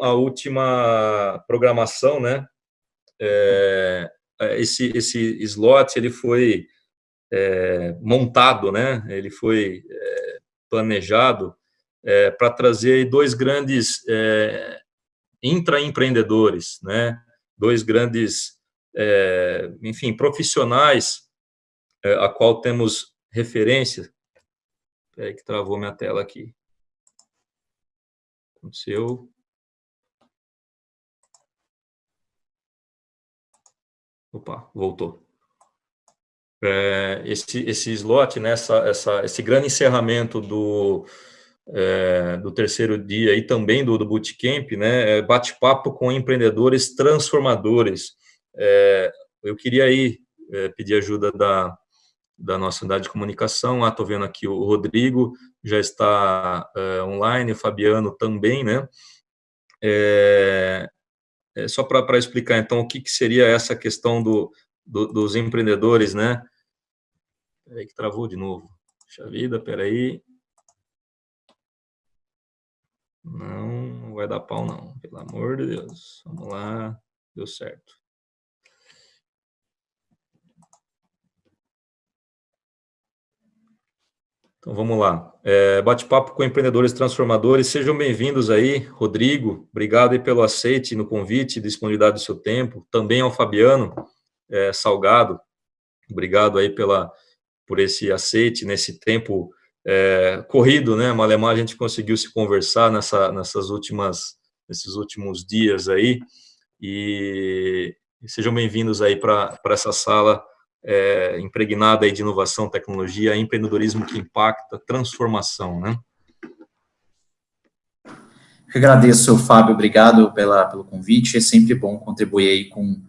a última programação, né? É, esse, esse slot ele foi é, montado, né? Ele foi é, planejado é, para trazer dois grandes é, intraempreendedores, né? Dois grandes, é, enfim, profissionais é, a qual temos referência. Espera que travou minha tela aqui. Aconteceu. Opa, voltou. É, esse, esse slot, né, essa, essa, esse grande encerramento do, é, do terceiro dia e também do, do Bootcamp, né, é bate-papo com empreendedores transformadores. É, eu queria aí é, pedir ajuda da, da nossa unidade de comunicação. Ah, estou vendo aqui o Rodrigo já está é, online, o Fabiano também, né? É, é, só para explicar, então, o que, que, seria essa questão do, do, dos empreendedores, né? Peraí que travou de novo. Puxa vida, peraí. Não, não vai dar pau, não. Pelo amor de Deus. Vamos lá. Deu certo. Então, vamos lá. É, Bate-papo com empreendedores transformadores. Sejam bem-vindos aí, Rodrigo. Obrigado aí pelo aceite no convite, disponibilidade do seu tempo. Também ao Fabiano é, Salgado. Obrigado aí pela, por esse aceite nesse tempo é, corrido, né? Malemar a gente conseguiu se conversar nessa, nessas últimas, nesses últimos dias aí. E, sejam bem-vindos aí para essa sala é, impregnada aí de inovação, tecnologia, empreendedorismo que impacta, transformação, né? Eu agradeço, Fábio, obrigado pela, pelo convite, é sempre bom contribuir aí com,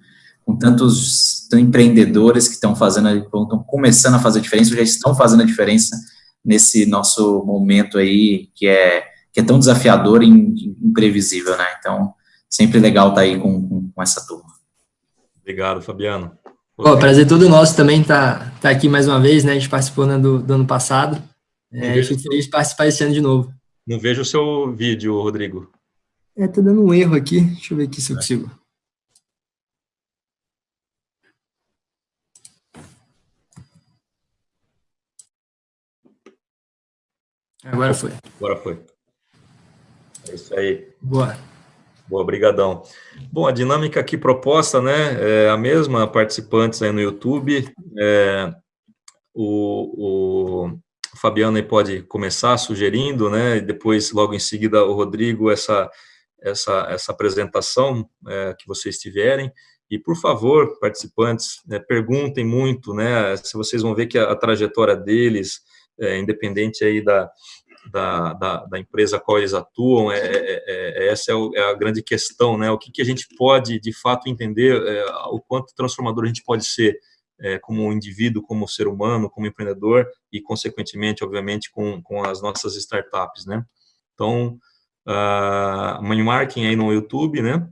com tantos empreendedores que estão fazendo, estão começando a fazer a diferença, já estão fazendo a diferença nesse nosso momento aí, que é, que é tão desafiador e imprevisível, né? Então, sempre legal estar aí com, com, com essa turma. Obrigado, Fabiano. Pô, prazer todo nosso também tá, tá aqui mais uma vez, né? A gente participou né, do, do ano passado. É, fico feliz de participar esse ano de novo. Não vejo o seu vídeo, Rodrigo. É, tá dando um erro aqui. Deixa eu ver aqui se eu consigo. Agora foi. Agora foi. É isso aí. Boa. Boa, brigadão. Bom, a dinâmica aqui proposta, né, é a mesma, participantes aí no YouTube, é, o, o Fabiano aí pode começar sugerindo, né, e depois, logo em seguida, o Rodrigo, essa, essa, essa apresentação é, que vocês tiverem, e, por favor, participantes, né, perguntem muito, né, se vocês vão ver que a, a trajetória deles, é, independente aí da, da, da, da, empresa a qual eles atuam, é, é, é, é essa é, o, é, a grande questão, né? O que, que a gente pode, de fato, entender, é, o quanto transformador a gente pode ser é, como indivíduo, como ser humano, como empreendedor e, consequentemente, obviamente, com, com as nossas startups, né? Então, uh, money marketing aí no YouTube, né?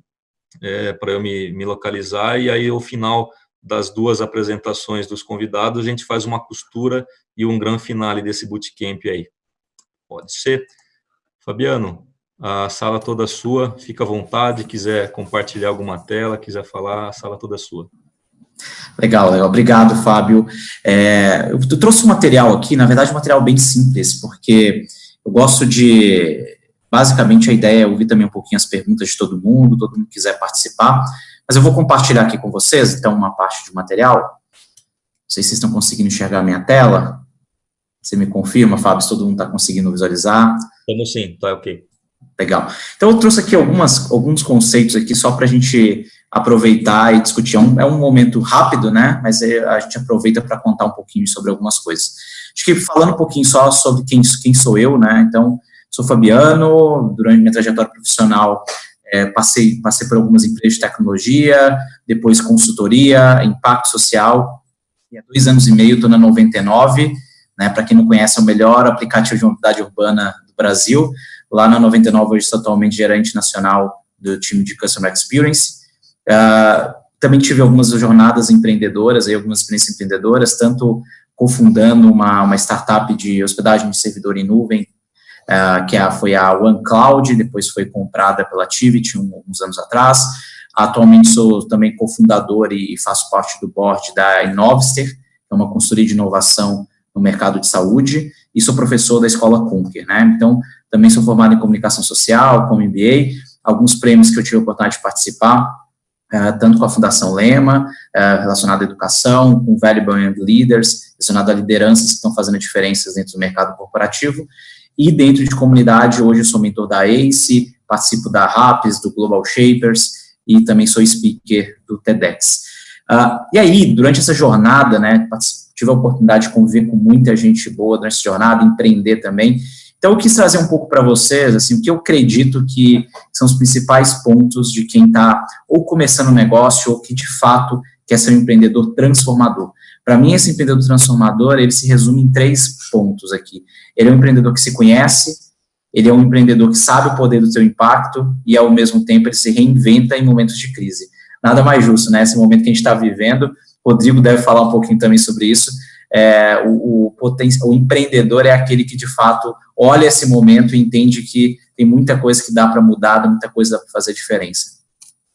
para eu me, me localizar e aí, ao final das duas apresentações dos convidados, a gente faz uma costura e um grande finale desse bootcamp aí. Pode ser. Fabiano, a sala toda sua, fica à vontade, quiser compartilhar alguma tela, quiser falar, a sala toda sua. Legal, legal. Obrigado, Fábio. É, eu trouxe um material aqui, na verdade, um material bem simples, porque eu gosto de, basicamente, a ideia é ouvir também um pouquinho as perguntas de todo mundo, todo mundo quiser participar, mas eu vou compartilhar aqui com vocês, então, uma parte de material. Não sei se vocês estão conseguindo enxergar a minha tela. Você me confirma, Fábio, se todo mundo está conseguindo visualizar? Estamos sim, tá ok. Legal. Então, eu trouxe aqui algumas, alguns conceitos aqui só para a gente aproveitar e discutir. É um, é um momento rápido, né, mas é, a gente aproveita para contar um pouquinho sobre algumas coisas. Acho que falando um pouquinho só sobre quem, quem sou eu, né, então, sou Fabiano, durante minha trajetória profissional, é, passei, passei por algumas empresas de tecnologia, depois consultoria, impacto social, e há dois anos e meio estou na 99, né? Para quem não conhece, é o melhor aplicativo de mobilidade urbana do Brasil. Lá na 99, hoje sou atualmente gerente nacional do time de Customer Experience. Uh, também tive algumas jornadas empreendedoras, aí, algumas experiências empreendedoras, tanto cofundando uma, uma startup de hospedagem de servidor em nuvem uh, que é, foi a OneCloud, depois foi comprada pela Tivit um, uns anos atrás. Atualmente sou também cofundador e faço parte do board da Innovster, que é uma consultoria de inovação no mercado de saúde, e sou professor da Escola Conquer, né? Então, também sou formado em comunicação social, com MBA, alguns prêmios que eu tive a oportunidade de participar, uh, tanto com a Fundação Lema, uh, relacionado à educação, com Valuable Young Leaders, relacionado a lideranças que estão fazendo diferenças dentro do mercado corporativo, e dentro de comunidade, hoje eu sou mentor da ACE, participo da RAPS, do Global Shapers, e também sou speaker do TEDx. Uh, e aí, durante essa jornada, né, tive a oportunidade de conviver com muita gente boa durante essa jornada, empreender também, então, eu quis trazer um pouco para vocês, assim, o que eu acredito que são os principais pontos de quem está ou começando um negócio ou que, de fato, quer ser um empreendedor transformador. Para mim, esse empreendedor transformador, ele se resume em três pontos aqui. Ele é um empreendedor que se conhece, ele é um empreendedor que sabe o poder do seu impacto e, ao mesmo tempo, ele se reinventa em momentos de crise. Nada mais justo, né? Esse momento que a gente está vivendo, Rodrigo deve falar um pouquinho também sobre isso, é, o, o, o, empreendedor é aquele que, de fato, olha esse momento e entende que tem muita coisa que dá para mudar, muita coisa para fazer diferença.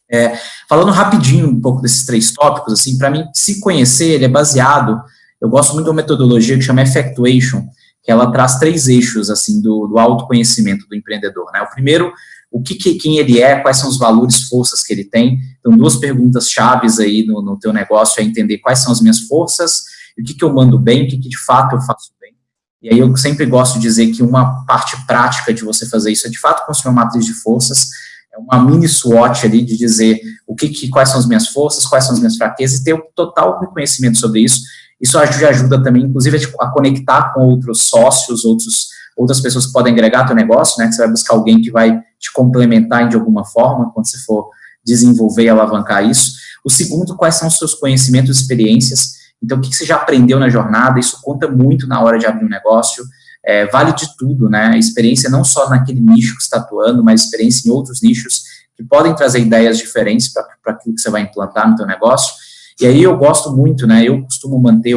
É, falando rapidinho um pouco desses três tópicos, assim, para mim, se conhecer, ele é baseado, eu gosto muito de uma metodologia que chama Effectuation, que ela traz três eixos, assim, do, do autoconhecimento do empreendedor, né? O primeiro, o que, que, quem ele é, quais são os valores, forças que ele tem. Então, duas perguntas chaves aí no, no teu negócio é entender quais são as minhas forças, o que, que eu mando bem, o que, que de fato eu faço bem. E aí eu sempre gosto de dizer que uma parte prática de você fazer isso é de fato construir uma matriz de forças, é uma mini SWOT ali de dizer o que, que quais são as minhas forças, quais são as minhas fraquezas e ter o total reconhecimento sobre isso. Isso ajuda, ajuda também, inclusive, a conectar com outros sócios, outros, outras pessoas que podem agregar teu negócio, né? Que você vai buscar alguém que vai te complementar de alguma forma quando você for desenvolver e alavancar isso. O segundo, quais são os seus conhecimentos e experiências então, o que você já aprendeu na jornada? Isso conta muito na hora de abrir um negócio. É, vale de tudo, né? Experiência não só naquele nicho que está atuando, mas experiência em outros nichos que podem trazer ideias diferentes para aquilo que você vai implantar no teu negócio. E aí eu gosto muito, né? Eu costumo manter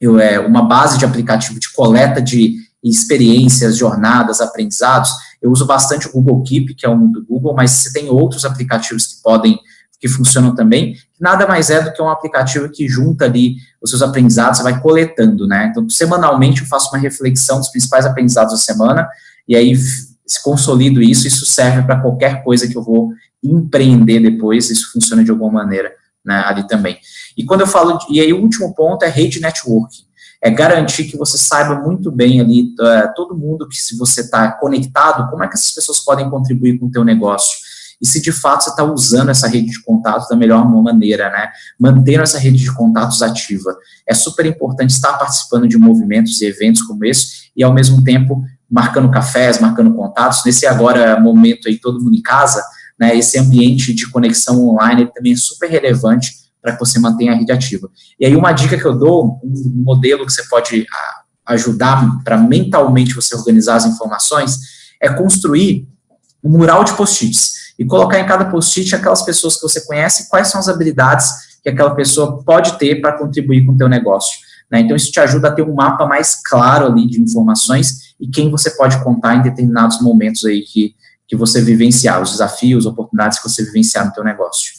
eu, é, uma base de aplicativo de coleta de experiências, jornadas, aprendizados. Eu uso bastante o Google Keep, que é um do Google, mas você tem outros aplicativos que podem que funcionam também, nada mais é do que um aplicativo que junta ali os seus aprendizados, você vai coletando, né? Então, semanalmente eu faço uma reflexão dos principais aprendizados da semana, e aí se consolido isso, isso serve para qualquer coisa que eu vou empreender depois, isso funciona de alguma maneira né, ali também. E quando eu falo, de, e aí o último ponto é rede networking, é garantir que você saiba muito bem ali, uh, todo mundo que se você está conectado, como é que essas pessoas podem contribuir com o teu negócio, e se de fato você está usando essa rede de contatos da melhor maneira, né? Mantendo essa rede de contatos ativa. É super importante estar participando de movimentos e eventos como esse e, ao mesmo tempo, marcando cafés, marcando contatos. Nesse agora momento aí, todo mundo em casa, né? Esse ambiente de conexão online também é super relevante para que você mantenha a rede ativa. E aí, uma dica que eu dou, um modelo que você pode ah, ajudar para mentalmente você organizar as informações, é construir um mural de post-its e colocar em cada post-it aquelas pessoas que você conhece, quais são as habilidades que aquela pessoa pode ter para contribuir com o teu negócio. Né? Então, isso te ajuda a ter um mapa mais claro ali de informações e quem você pode contar em determinados momentos aí que, que você vivenciar, os desafios, oportunidades que você vivenciar no teu negócio.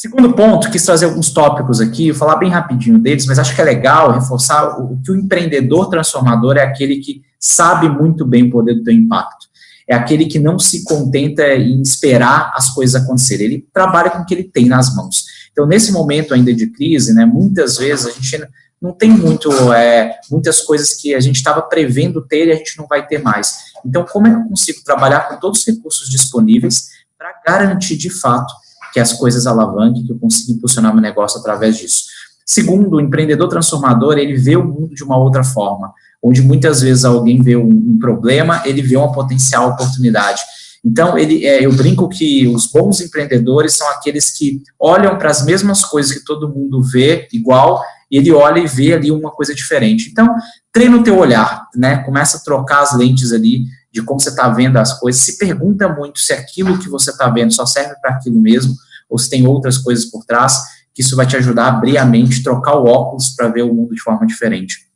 Segundo ponto, quis trazer alguns tópicos aqui, falar bem rapidinho deles, mas acho que é legal reforçar o, que o empreendedor transformador é aquele que sabe muito bem o poder do teu impacto é aquele que não se contenta em esperar as coisas acontecerem, ele trabalha com o que ele tem nas mãos. Então, nesse momento ainda de crise, né, muitas vezes a gente não tem muito, é, muitas coisas que a gente estava prevendo ter e a gente não vai ter mais. Então, como é que eu consigo trabalhar com todos os recursos disponíveis para garantir, de fato, que as coisas alavanquem, que eu consiga impulsionar meu negócio através disso? Segundo, o empreendedor transformador, ele vê o mundo de uma outra forma onde muitas vezes alguém vê um, um problema, ele vê uma potencial oportunidade. Então, ele, é, eu brinco que os bons empreendedores são aqueles que olham para as mesmas coisas que todo mundo vê igual, e ele olha e vê ali uma coisa diferente. Então, treina o teu olhar, né? Começa a trocar as lentes ali de como você está vendo as coisas. Se pergunta muito se aquilo que você está vendo só serve para aquilo mesmo, ou se tem outras coisas por trás, que isso vai te ajudar a abrir a mente, trocar o óculos para ver o mundo de forma diferente.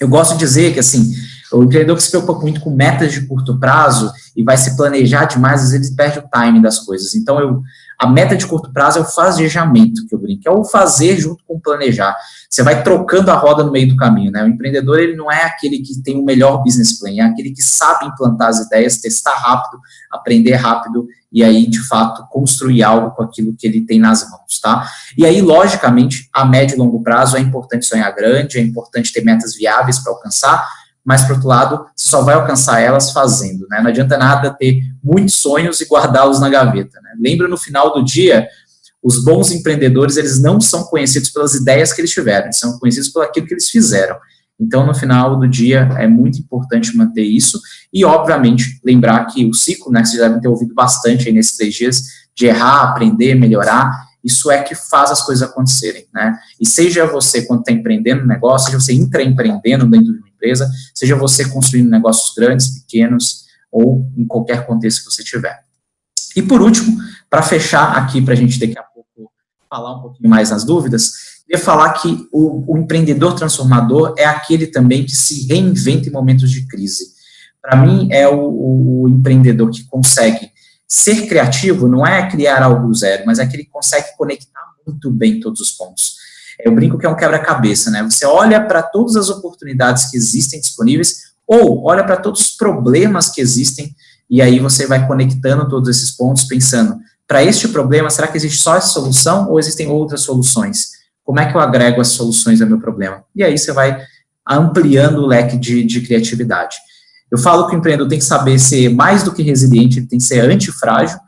Eu gosto de dizer que, assim, O empreendedor que se preocupa muito com metas de curto prazo e vai se planejar demais, às vezes perde o timing das coisas. Então, eu, a meta de curto prazo é o fazejamento, que eu brinco, é o fazer junto com o planejar. Você vai trocando a roda no meio do caminho, né? O empreendedor, ele não é aquele que tem o melhor business plan, é aquele que sabe implantar as ideias, testar rápido, aprender rápido e aí, de fato, construir algo com aquilo que ele tem nas mãos, tá? E aí, logicamente, a médio e longo prazo é importante sonhar grande, é importante ter metas viáveis para alcançar, mas, por outro lado, você só vai alcançar elas fazendo, né? Não adianta nada ter muitos sonhos e guardá-los na gaveta, né? Lembra, no final do dia, os bons empreendedores, eles não são conhecidos pelas ideias que eles tiveram, são conhecidos por aquilo que eles fizeram. Então, no final do dia, é muito importante manter isso e, obviamente, lembrar que o ciclo, né, que vocês devem ter ouvido bastante aí nesses três dias, de errar, aprender, melhorar, isso é que faz as coisas acontecerem, né? E seja você, quando está empreendendo um negócio, seja você intraempreendendo dentro de empresa, seja você construindo negócios grandes, pequenos, ou em qualquer contexto que você tiver. E por último, para fechar aqui, para a gente daqui a pouco falar um pouquinho mais nas dúvidas, queria falar que o, o empreendedor transformador é aquele também que se reinventa em momentos de crise. Para mim, é o, o empreendedor que consegue ser criativo não é criar algo zero, mas é que ele consegue conectar muito bem todos os pontos. Eu brinco que é um quebra-cabeça, né? Você olha para todas as oportunidades que existem disponíveis, ou olha para todos os problemas que existem, e aí você vai conectando todos esses pontos, pensando, para este problema, será que existe só essa solução, ou existem outras soluções? Como é que eu agrego as soluções ao meu problema? E aí você vai ampliando o leque de, de criatividade. Eu falo que o empreendedor tem que saber ser mais do que resiliente, ele tem que ser antifrágil.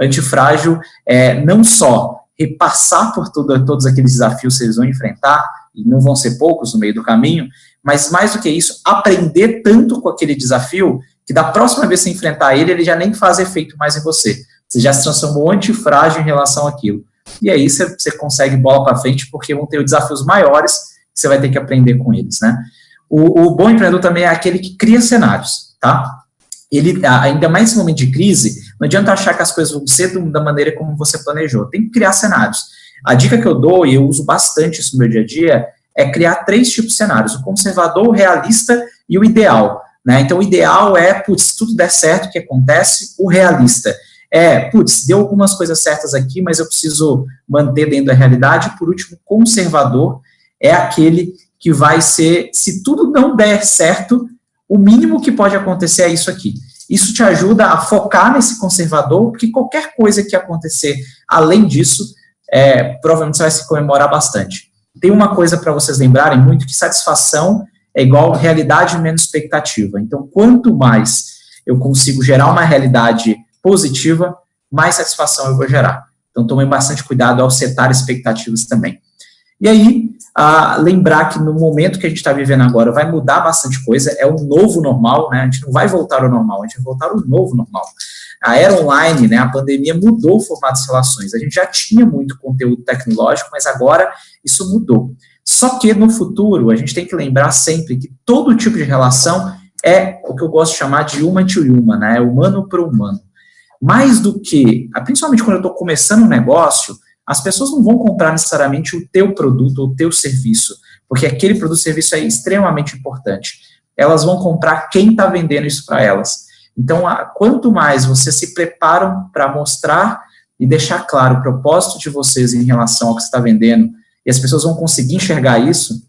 Antifrágil é não só repassar por tudo, todos aqueles desafios que eles vão enfrentar, e não vão ser poucos no meio do caminho, mas mais do que isso, aprender tanto com aquele desafio que da próxima vez que você enfrentar ele, ele já nem faz efeito mais em você. Você já se transformou antifrágil em relação àquilo. E aí você, você consegue bola para frente, porque vão ter desafios maiores que você vai ter que aprender com eles, né? O, o, bom empreendedor também é aquele que cria cenários, tá? Ele, ainda mais nesse momento de crise, não adianta achar que as coisas vão ser da maneira como você planejou. Tem que criar cenários. A dica que eu dou, e eu uso bastante isso no meu dia a dia, é criar três tipos de cenários: o conservador, o realista e o ideal. Né? Então, o ideal é, putz, se tudo der certo, o que acontece? O realista é, putz, deu algumas coisas certas aqui, mas eu preciso manter dentro da realidade. Por último, conservador é aquele que vai ser, se tudo não der certo, o mínimo que pode acontecer é isso aqui. Isso te ajuda a focar nesse conservador, porque qualquer coisa que acontecer além disso, é, provavelmente você vai se comemorar bastante. Tem uma coisa para vocês lembrarem muito, que satisfação é igual realidade menos expectativa. Então, quanto mais eu consigo gerar uma realidade positiva, mais satisfação eu vou gerar. Então, tomem bastante cuidado ao setar expectativas também. E aí, a lembrar que no momento que a gente está vivendo agora vai mudar bastante coisa, é o novo normal, né? A gente não vai voltar ao normal, a gente vai voltar ao novo normal. A era online, né, a pandemia mudou o formato das relações. A gente já tinha muito conteúdo tecnológico, mas agora isso mudou. Só que no futuro, a gente tem que lembrar sempre que todo tipo de relação é o que eu gosto de chamar de human to human, né? Humano para humano. Mais do que, principalmente quando eu estou começando um negócio, as pessoas não vão comprar necessariamente o teu produto ou o teu serviço, porque aquele produto ou serviço é extremamente importante. Elas vão comprar quem está vendendo isso para elas. Então, quanto mais vocês se preparam para mostrar e deixar claro o propósito de vocês em relação ao que você está vendendo, e as pessoas vão conseguir enxergar isso,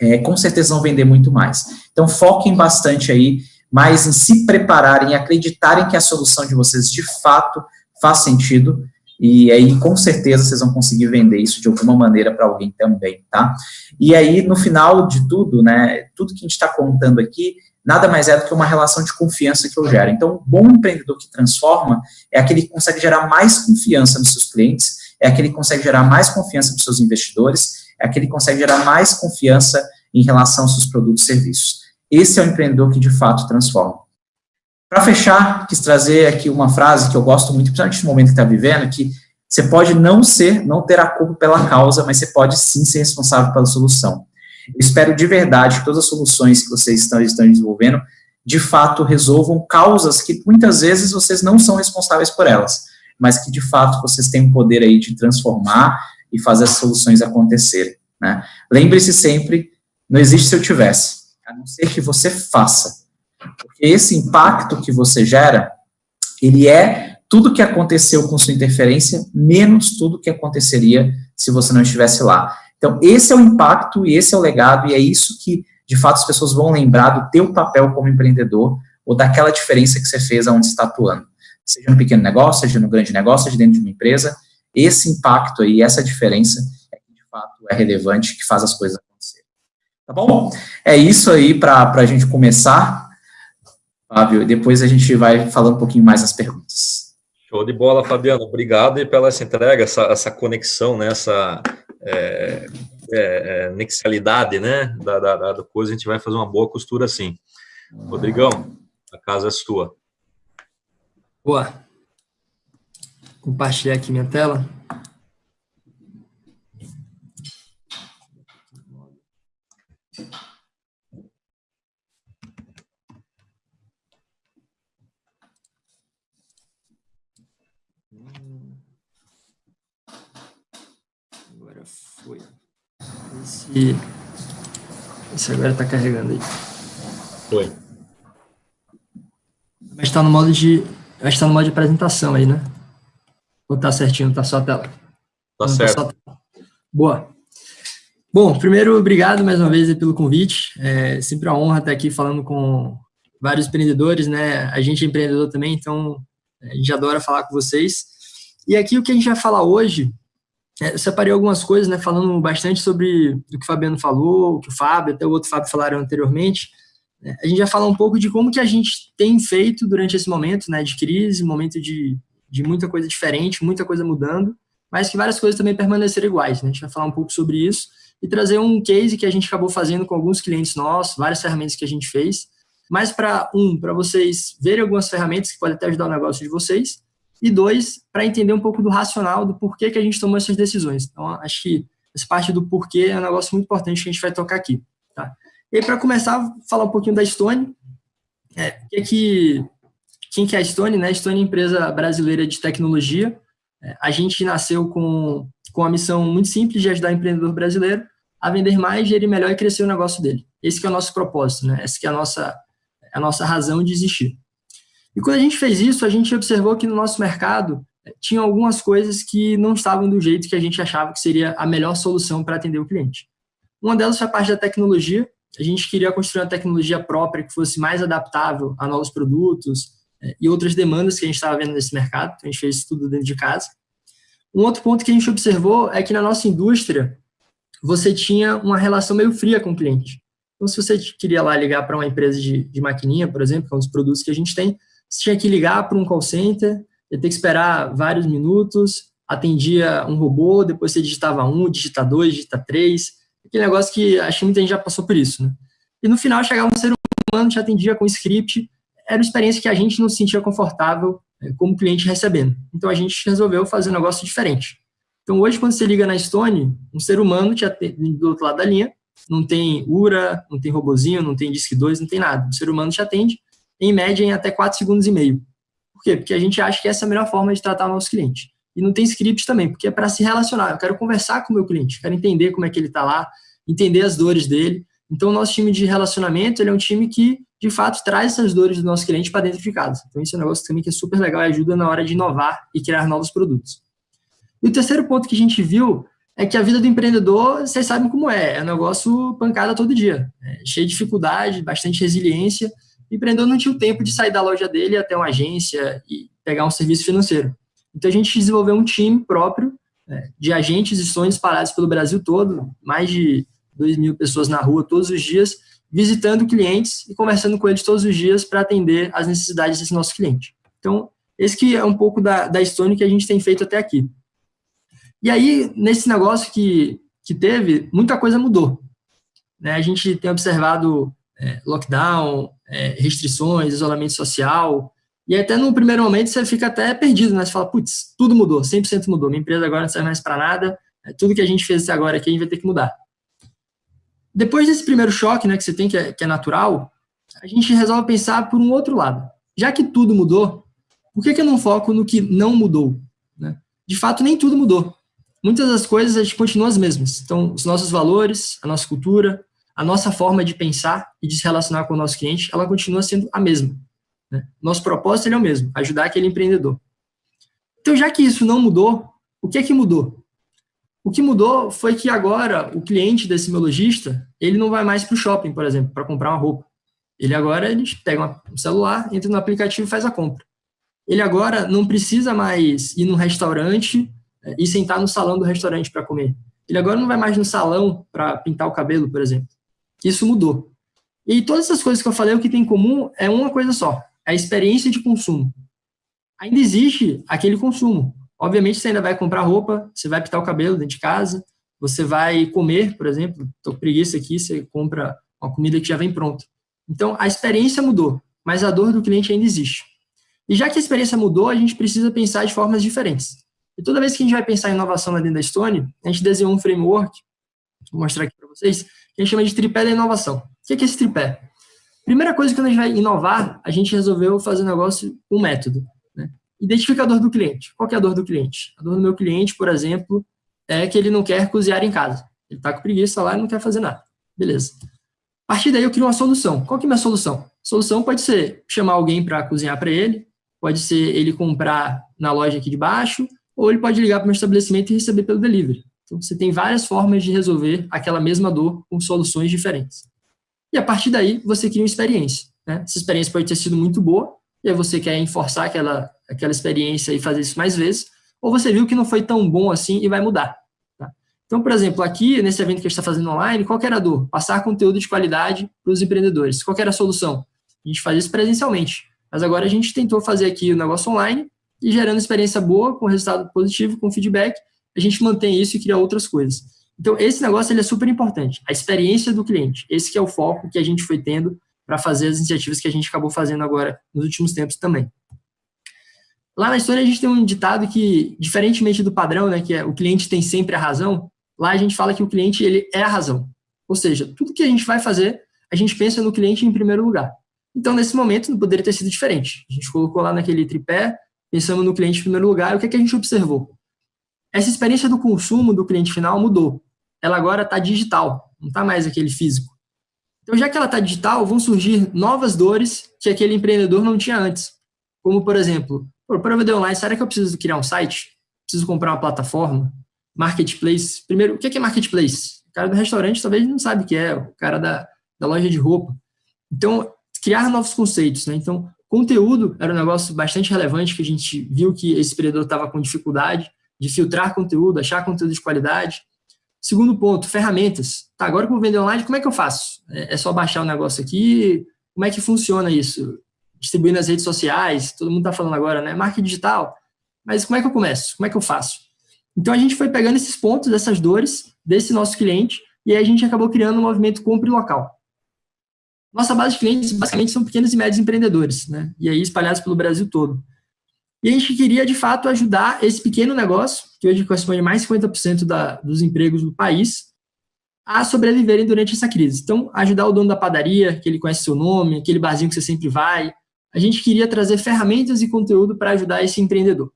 é, com certeza vão vender muito mais. Então, foquem bastante aí, mais em se prepararem, acreditarem que a solução de vocês de fato faz sentido e aí, com certeza, vocês vão conseguir vender isso de alguma maneira para alguém também, tá? E aí, no final de tudo, né, tudo que a gente está contando aqui, nada mais é do que uma relação de confiança que eu gero. Então, um bom empreendedor que transforma é aquele que consegue gerar mais confiança nos seus clientes, é aquele que consegue gerar mais confiança nos seus investidores, é aquele que consegue gerar mais confiança em relação aos seus produtos e serviços. Esse é o empreendedor que de fato transforma. Para fechar, quis trazer aqui uma frase que eu gosto muito, principalmente no momento que está vivendo, que você pode não ser, não ter a culpa pela causa, mas você pode sim ser responsável pela solução. Eu espero de verdade que todas as soluções que vocês estão, estão desenvolvendo, de fato, resolvam causas que muitas vezes vocês não são responsáveis por elas, mas que de fato vocês têm o poder aí de transformar e fazer as soluções acontecerem. Né? Lembre-se sempre, não existe se eu tivesse, a não ser que você faça Porque esse impacto que você gera, ele é tudo que aconteceu com sua interferência, menos tudo que aconteceria se você não estivesse lá. Então, esse é o impacto e esse é o legado, e é isso que, de fato, as pessoas vão lembrar do teu papel como empreendedor ou daquela diferença que você fez aonde está atuando. Seja no pequeno negócio, seja no grande negócio, seja dentro de uma empresa, esse impacto aí, essa diferença é que, de fato, é relevante, que faz as coisas acontecerem. Tá bom? É isso aí para a gente começar, Fábio, depois a gente vai falando um pouquinho mais nas perguntas. Show de bola, Fabiano. Obrigado e pela essa entrega, essa, essa conexão, né, essa é, é, é, nexialidade, né, da, da, da coisa. A gente vai fazer uma boa costura assim. Rodrigão, a casa é sua. Boa. Compartilhar aqui minha tela. Agora foi. Esse, esse agora está carregando aí. Foi. Mas está no modo de. Acho está no modo de apresentação aí, né? Ou tá certinho, tá só a tela? Tá certo. Tá Boa. Bom, primeiro, obrigado mais uma vez pelo convite. É sempre uma honra estar aqui falando com vários empreendedores, né? A gente é empreendedor também, então a gente adora falar com vocês. E aqui o que a gente vai falar hoje, é, eu separei algumas coisas, né? Falando bastante sobre o que o Fabiano falou, o que o Fábio, até o outro Fábio falaram anteriormente. É, a gente vai falar um pouco de como que a gente tem feito durante esse momento, né? De crise, momento de de muita coisa diferente, muita coisa mudando, mas que várias coisas também permaneceram iguais. Né? A gente vai falar um pouco sobre isso e trazer um case que a gente acabou fazendo com alguns clientes nossos, várias ferramentas que a gente fez, mas para um, para vocês verem algumas ferramentas que podem até ajudar o negócio de vocês, e dois, para entender um pouco do racional, do porquê que a gente tomou essas decisões. Então, acho que essa parte do porquê é um negócio muito importante que a gente vai tocar aqui. Tá? E para começar, falar um pouquinho da Stone, é, que, é que quem que é a Stone? Né? A Stone é uma empresa brasileira de tecnologia. É, a gente nasceu com, com a missão muito simples de ajudar o empreendedor brasileiro a vender mais, gerir melhor e crescer o negócio dele. Esse é o nosso propósito, né? Essa é a nossa, a nossa razão de existir. E quando a gente fez isso, a gente observou que no nosso mercado é, tinha algumas coisas que não estavam do jeito que a gente achava que seria a melhor solução para atender o cliente. Uma delas foi a parte da tecnologia. A gente queria construir uma tecnologia própria que fosse mais adaptável a novos produtos, é, e outras demandas que a gente estava vendo nesse mercado, então a gente fez isso tudo dentro de casa. Um outro ponto que a gente observou é que na nossa indústria, você tinha uma relação meio fria com o cliente. Então, se você queria lá ligar para uma empresa de, de maquininha, por exemplo, que é um dos produtos que a gente tem, você tinha que ligar para um call center, ia ter que esperar vários minutos, atendia um robô, depois você digitava um, digita dois, digita três, aquele negócio que acho que muita gente já passou por isso, né? E no final chegava um ser humano, te atendia com script, era uma experiência que a gente não se sentia confortável é, como cliente recebendo. Então a gente resolveu fazer um negócio diferente. Então hoje, quando você liga na Stone, um ser humano te atende do outro lado da linha, não tem URA, não tem robozinho, não tem DISC 2, não tem nada. O ser humano te atende, em média, em até 4 segundos e meio. Por quê? Porque a gente acha que essa é a melhor forma de tratar o nosso cliente. E não tem script também, porque é para se relacionar. Eu quero conversar com o meu cliente, quero entender como é que ele está lá, entender as dores dele. Então, o nosso time de relacionamento ele é um time que de fato, traz essas dores do nosso cliente para dentro de casa. Então, isso é um negócio também que é super legal e ajuda na hora de inovar e criar novos produtos. E o terceiro ponto que a gente viu é que a vida do empreendedor, vocês sabem como é, é um negócio pancada todo dia, é cheio de dificuldade, bastante resiliência. Empreendedor não tinha o tempo de sair da loja dele até uma agência e pegar um serviço financeiro. Então, a gente desenvolveu um time próprio é, de agentes e sonhos espalhados pelo Brasil todo, mais de 2 mil pessoas na rua todos os dias, visitando clientes e conversando com eles todos os dias para atender as necessidades desse nosso cliente. Então, esse que é um pouco da, da Stone que a gente tem feito até aqui. E aí, nesse negócio que, que teve, muita coisa mudou. Né? A gente tem observado é, lockdown, é, restrições, isolamento social, e até no primeiro momento você fica até perdido, né? Você fala, putz, tudo mudou, 100% mudou, minha empresa agora não serve mais para nada, é, tudo que a gente fez até agora aqui a gente vai ter que mudar. Depois desse primeiro choque, né, que você tem, que é, que é natural, a gente resolve pensar por um outro lado. Já que tudo mudou, por que, que eu não foco no que não mudou? Né? De fato, nem tudo mudou. Muitas das coisas a gente continua as mesmas. Então, os nossos valores, a nossa cultura, a nossa forma de pensar e de se relacionar com o nosso cliente, ela continua sendo a mesma. Né? Nosso propósito é o mesmo, ajudar aquele empreendedor. Então, já que isso não mudou, o que é que mudou? O que mudou foi que agora o cliente desse meu lojista, ele não vai mais para o shopping, por exemplo, para comprar uma roupa. Ele agora ele pega um celular, entra no aplicativo e faz a compra. Ele agora não precisa mais ir no restaurante é, e sentar no salão do restaurante para comer. Ele agora não vai mais no salão para pintar o cabelo, por exemplo. Isso mudou. E todas essas coisas que eu falei, o que tem em comum é uma coisa só, é a experiência de consumo. Ainda existe aquele consumo. Obviamente, você ainda vai comprar roupa, você vai pintar o cabelo dentro de casa, você vai comer, por exemplo, estou com preguiça aqui, você compra uma comida que já vem pronta. Então, a experiência mudou, mas a dor do cliente ainda existe. E já que a experiência mudou, a gente precisa pensar de formas diferentes. E toda vez que a gente vai pensar em inovação lá dentro da Stone, a gente desenhou um framework, vou mostrar aqui para vocês, que a gente chama de tripé da inovação. O que é esse tripé? Primeira coisa, quando a gente vai inovar, a gente resolveu fazer um negócio, um método. Né? Identifica a dor do cliente. Qual é a dor do cliente? A dor do meu cliente, por exemplo, é que ele não quer cozinhar em casa. Ele está com preguiça lá e não quer fazer nada. Beleza. A partir daí eu crio uma solução. Qual que é a minha solução? Solução pode ser chamar alguém para cozinhar para ele, pode ser ele comprar na loja aqui de baixo, ou ele pode ligar para o meu estabelecimento e receber pelo delivery. Então, você tem várias formas de resolver aquela mesma dor com soluções diferentes. E a partir daí, você cria uma experiência. Né? Essa experiência pode ter sido muito boa, e aí você quer enforçar aquela, aquela experiência e fazer isso mais vezes, ou você viu que não foi tão bom assim e vai mudar. Tá? Então, por exemplo, aqui, nesse evento que a gente está fazendo online, qual era a dor? Passar conteúdo de qualidade para os empreendedores. Qual era a solução? A gente faz isso presencialmente. Mas agora a gente tentou fazer aqui o negócio online e gerando experiência boa, com resultado positivo, com feedback, a gente mantém isso e cria outras coisas. Então, esse negócio ele é super importante, a experiência do cliente. Esse é o foco que a gente foi tendo para fazer as iniciativas que a gente acabou fazendo agora nos últimos tempos também. Lá na história a gente tem um ditado que, diferentemente do padrão, né, que é o cliente tem sempre a razão, lá a gente fala que o cliente ele é a razão. Ou seja, tudo que a gente vai fazer, a gente pensa no cliente em primeiro lugar. Então, nesse momento, não poderia ter sido diferente. A gente colocou lá naquele tripé pensamos no cliente em primeiro lugar, e o que, é que a gente observou? Essa experiência do consumo do cliente final mudou. Ela agora está digital, não está mais aquele físico. Então, já que ela está digital, vão surgir novas dores que aquele empreendedor não tinha antes. Como, por exemplo, para vender online, será que eu preciso criar um site? Preciso comprar uma plataforma? Marketplace? Primeiro, o que é marketplace? O cara do restaurante talvez não sabe o que é, o cara da, da loja de roupa. Então, criar novos conceitos. Né? Então, Conteúdo era um negócio bastante relevante que a gente viu que esse empreendedor estava com dificuldade de filtrar conteúdo, achar conteúdo de qualidade. Segundo ponto, ferramentas. Tá, agora que eu vou vender online, como é que eu faço? É, é só baixar o negócio aqui? Como é que funciona isso? Distribuir nas redes sociais, todo mundo está falando agora, né? Marketing digital. Mas como é que eu começo? Como é que eu faço? Então a gente foi pegando esses pontos, essas dores desse nosso cliente, e aí a gente acabou criando um movimento compre local. Nossa base de clientes, basicamente, são pequenos e médios empreendedores, né? E aí espalhados pelo Brasil todo. E a gente queria, de fato, ajudar esse pequeno negócio, que hoje corresponde a mais de 50% da, dos empregos do país, a sobreviverem durante essa crise. Então, ajudar o dono da padaria, que ele conhece seu nome, aquele barzinho que você sempre vai. A gente queria trazer ferramentas e conteúdo para ajudar esse empreendedor.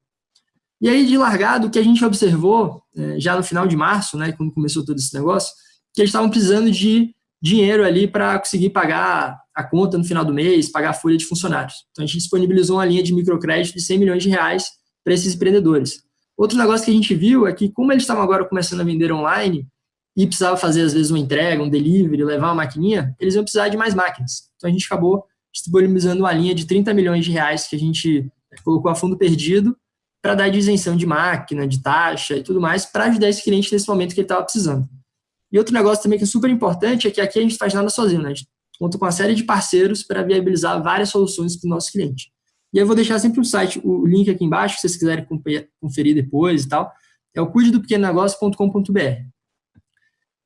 E aí, de largado, o que a gente observou, é, já no final de março, né, quando começou todo esse negócio, que eles estavam precisando de dinheiro ali para conseguir pagar a conta no final do mês, pagar a folha de funcionários. Então, a gente disponibilizou uma linha de microcrédito de 100 milhões de reais para esses empreendedores. Outro negócio que a gente viu é que, como eles estavam agora começando a vender online e precisava fazer, às vezes, uma entrega, um delivery, levar uma maquininha, eles iam precisar de mais máquinas. Então, a gente acabou disponibilizando uma linha de 30 milhões de reais que a gente colocou a fundo perdido para dar de isenção de máquina, de taxa e tudo mais, para ajudar esse cliente nesse momento que ele estava precisando. E outro negócio também que é super importante é que aqui a gente faz nada sozinho, né? A gente conta com uma série de parceiros para viabilizar várias soluções para o nosso cliente. E eu vou deixar sempre o site, o link aqui embaixo, se vocês quiserem conferir depois e tal. É o cuidedopequenonegócio.com.br.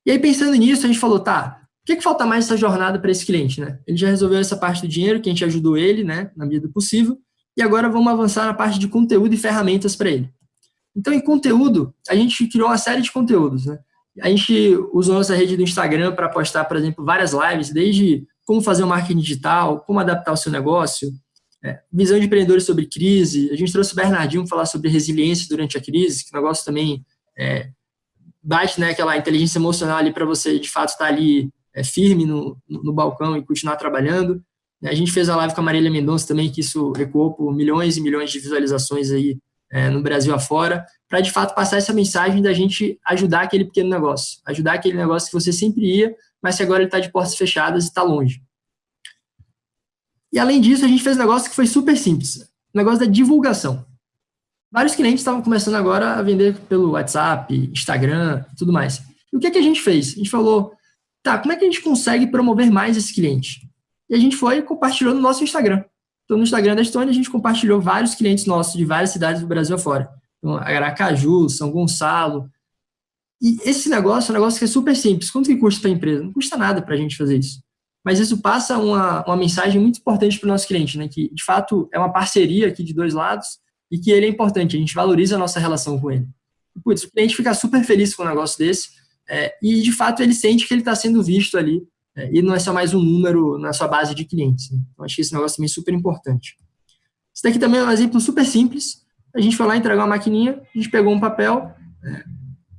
E aí, pensando nisso, a gente falou, tá, o que, que falta mais essa jornada para esse cliente, né? Ele já resolveu essa parte do dinheiro, que a gente ajudou ele, né, na medida do possível, e agora vamos avançar na parte de conteúdo e ferramentas para ele. Então, em conteúdo, a gente criou uma série de conteúdos, né? A gente usou nossa rede do Instagram para postar, por exemplo, várias lives, desde como fazer um marketing digital, como adaptar o seu negócio, é, visão de empreendedores sobre crise. A gente trouxe o Bernardinho falar sobre resiliência durante a crise, que o negócio também é, bate né, aquela inteligência emocional ali para você, de fato, estar tá ali é, firme no, no, balcão e continuar trabalhando. A gente fez a live com a Marília Mendonça também, que isso ecoou por milhões e milhões de visualizações aí é, no Brasil afora, para de fato passar essa mensagem da gente ajudar aquele pequeno negócio, ajudar aquele negócio que você sempre ia, mas que agora ele está de portas fechadas e está longe. E além disso, a gente fez um negócio que foi super simples, o negócio da divulgação. Vários clientes estavam começando agora a vender pelo WhatsApp, Instagram e tudo mais. E o que, é que a gente fez? A gente falou, tá, como é que a gente consegue promover mais esse cliente? E a gente foi e compartilhou no nosso Instagram. Então, no Instagram da Estônia, a gente compartilhou vários clientes nossos de várias cidades do Brasil afora. Então, Aracaju, São Gonçalo. E esse negócio é um negócio que é super simples. Quanto que custa para a empresa? Não custa nada para a gente fazer isso. Mas isso passa uma, uma mensagem muito importante para o nosso cliente, né? que, de fato, é uma parceria aqui de dois lados e que ele é importante, a gente valoriza a nossa relação com ele. Putz, o cliente fica super feliz com um negócio desse é, e, de fato, ele sente que ele está sendo visto ali e não é só mais um número na sua base de clientes. Né? Então, acho que esse negócio também é super importante. Isso daqui também é um exemplo super simples. A gente foi lá entregar uma maquininha, a gente pegou um papel, é,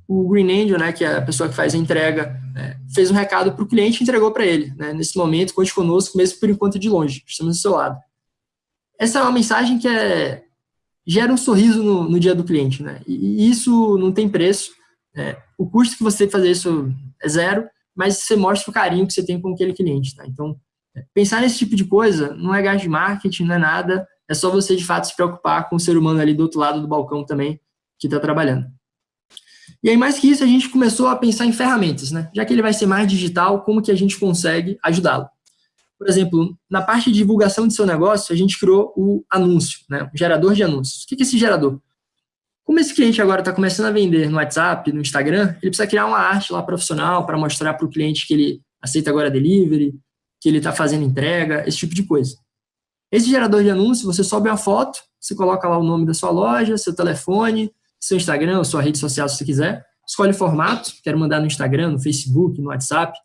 o Green Angel, né, que é a pessoa que faz a entrega, é, fez um recado para o cliente e entregou para ele. Né? Nesse momento, conte conosco, mesmo por enquanto de longe, estamos do seu lado. Essa é uma mensagem que é gera um sorriso no, no dia do cliente, né? E, isso não tem preço. É, o custo que você fazer isso é zero, mas você mostra o carinho que você tem com aquele cliente, tá? Então, pensar nesse tipo de coisa não é gasto de marketing, não é nada, é só você de fato se preocupar com o ser humano ali do outro lado do balcão também que está trabalhando. E aí, mais que isso, a gente começou a pensar em ferramentas, né? Já que ele vai ser mais digital, como que a gente consegue ajudá-lo? Por exemplo, na parte de divulgação de seu negócio, a gente criou o anúncio, né? o gerador de anúncios. O que é esse gerador? Como esse cliente agora está começando a vender no WhatsApp, no Instagram, ele precisa criar uma arte lá profissional para mostrar para o cliente que ele aceita agora delivery, que ele está fazendo entrega, esse tipo de coisa. Esse gerador de anúncio, você sobe uma foto, você coloca lá o nome da sua loja, seu telefone, seu Instagram, sua rede social, se você quiser, escolhe o formato, quero mandar no Instagram, no Facebook, no WhatsApp,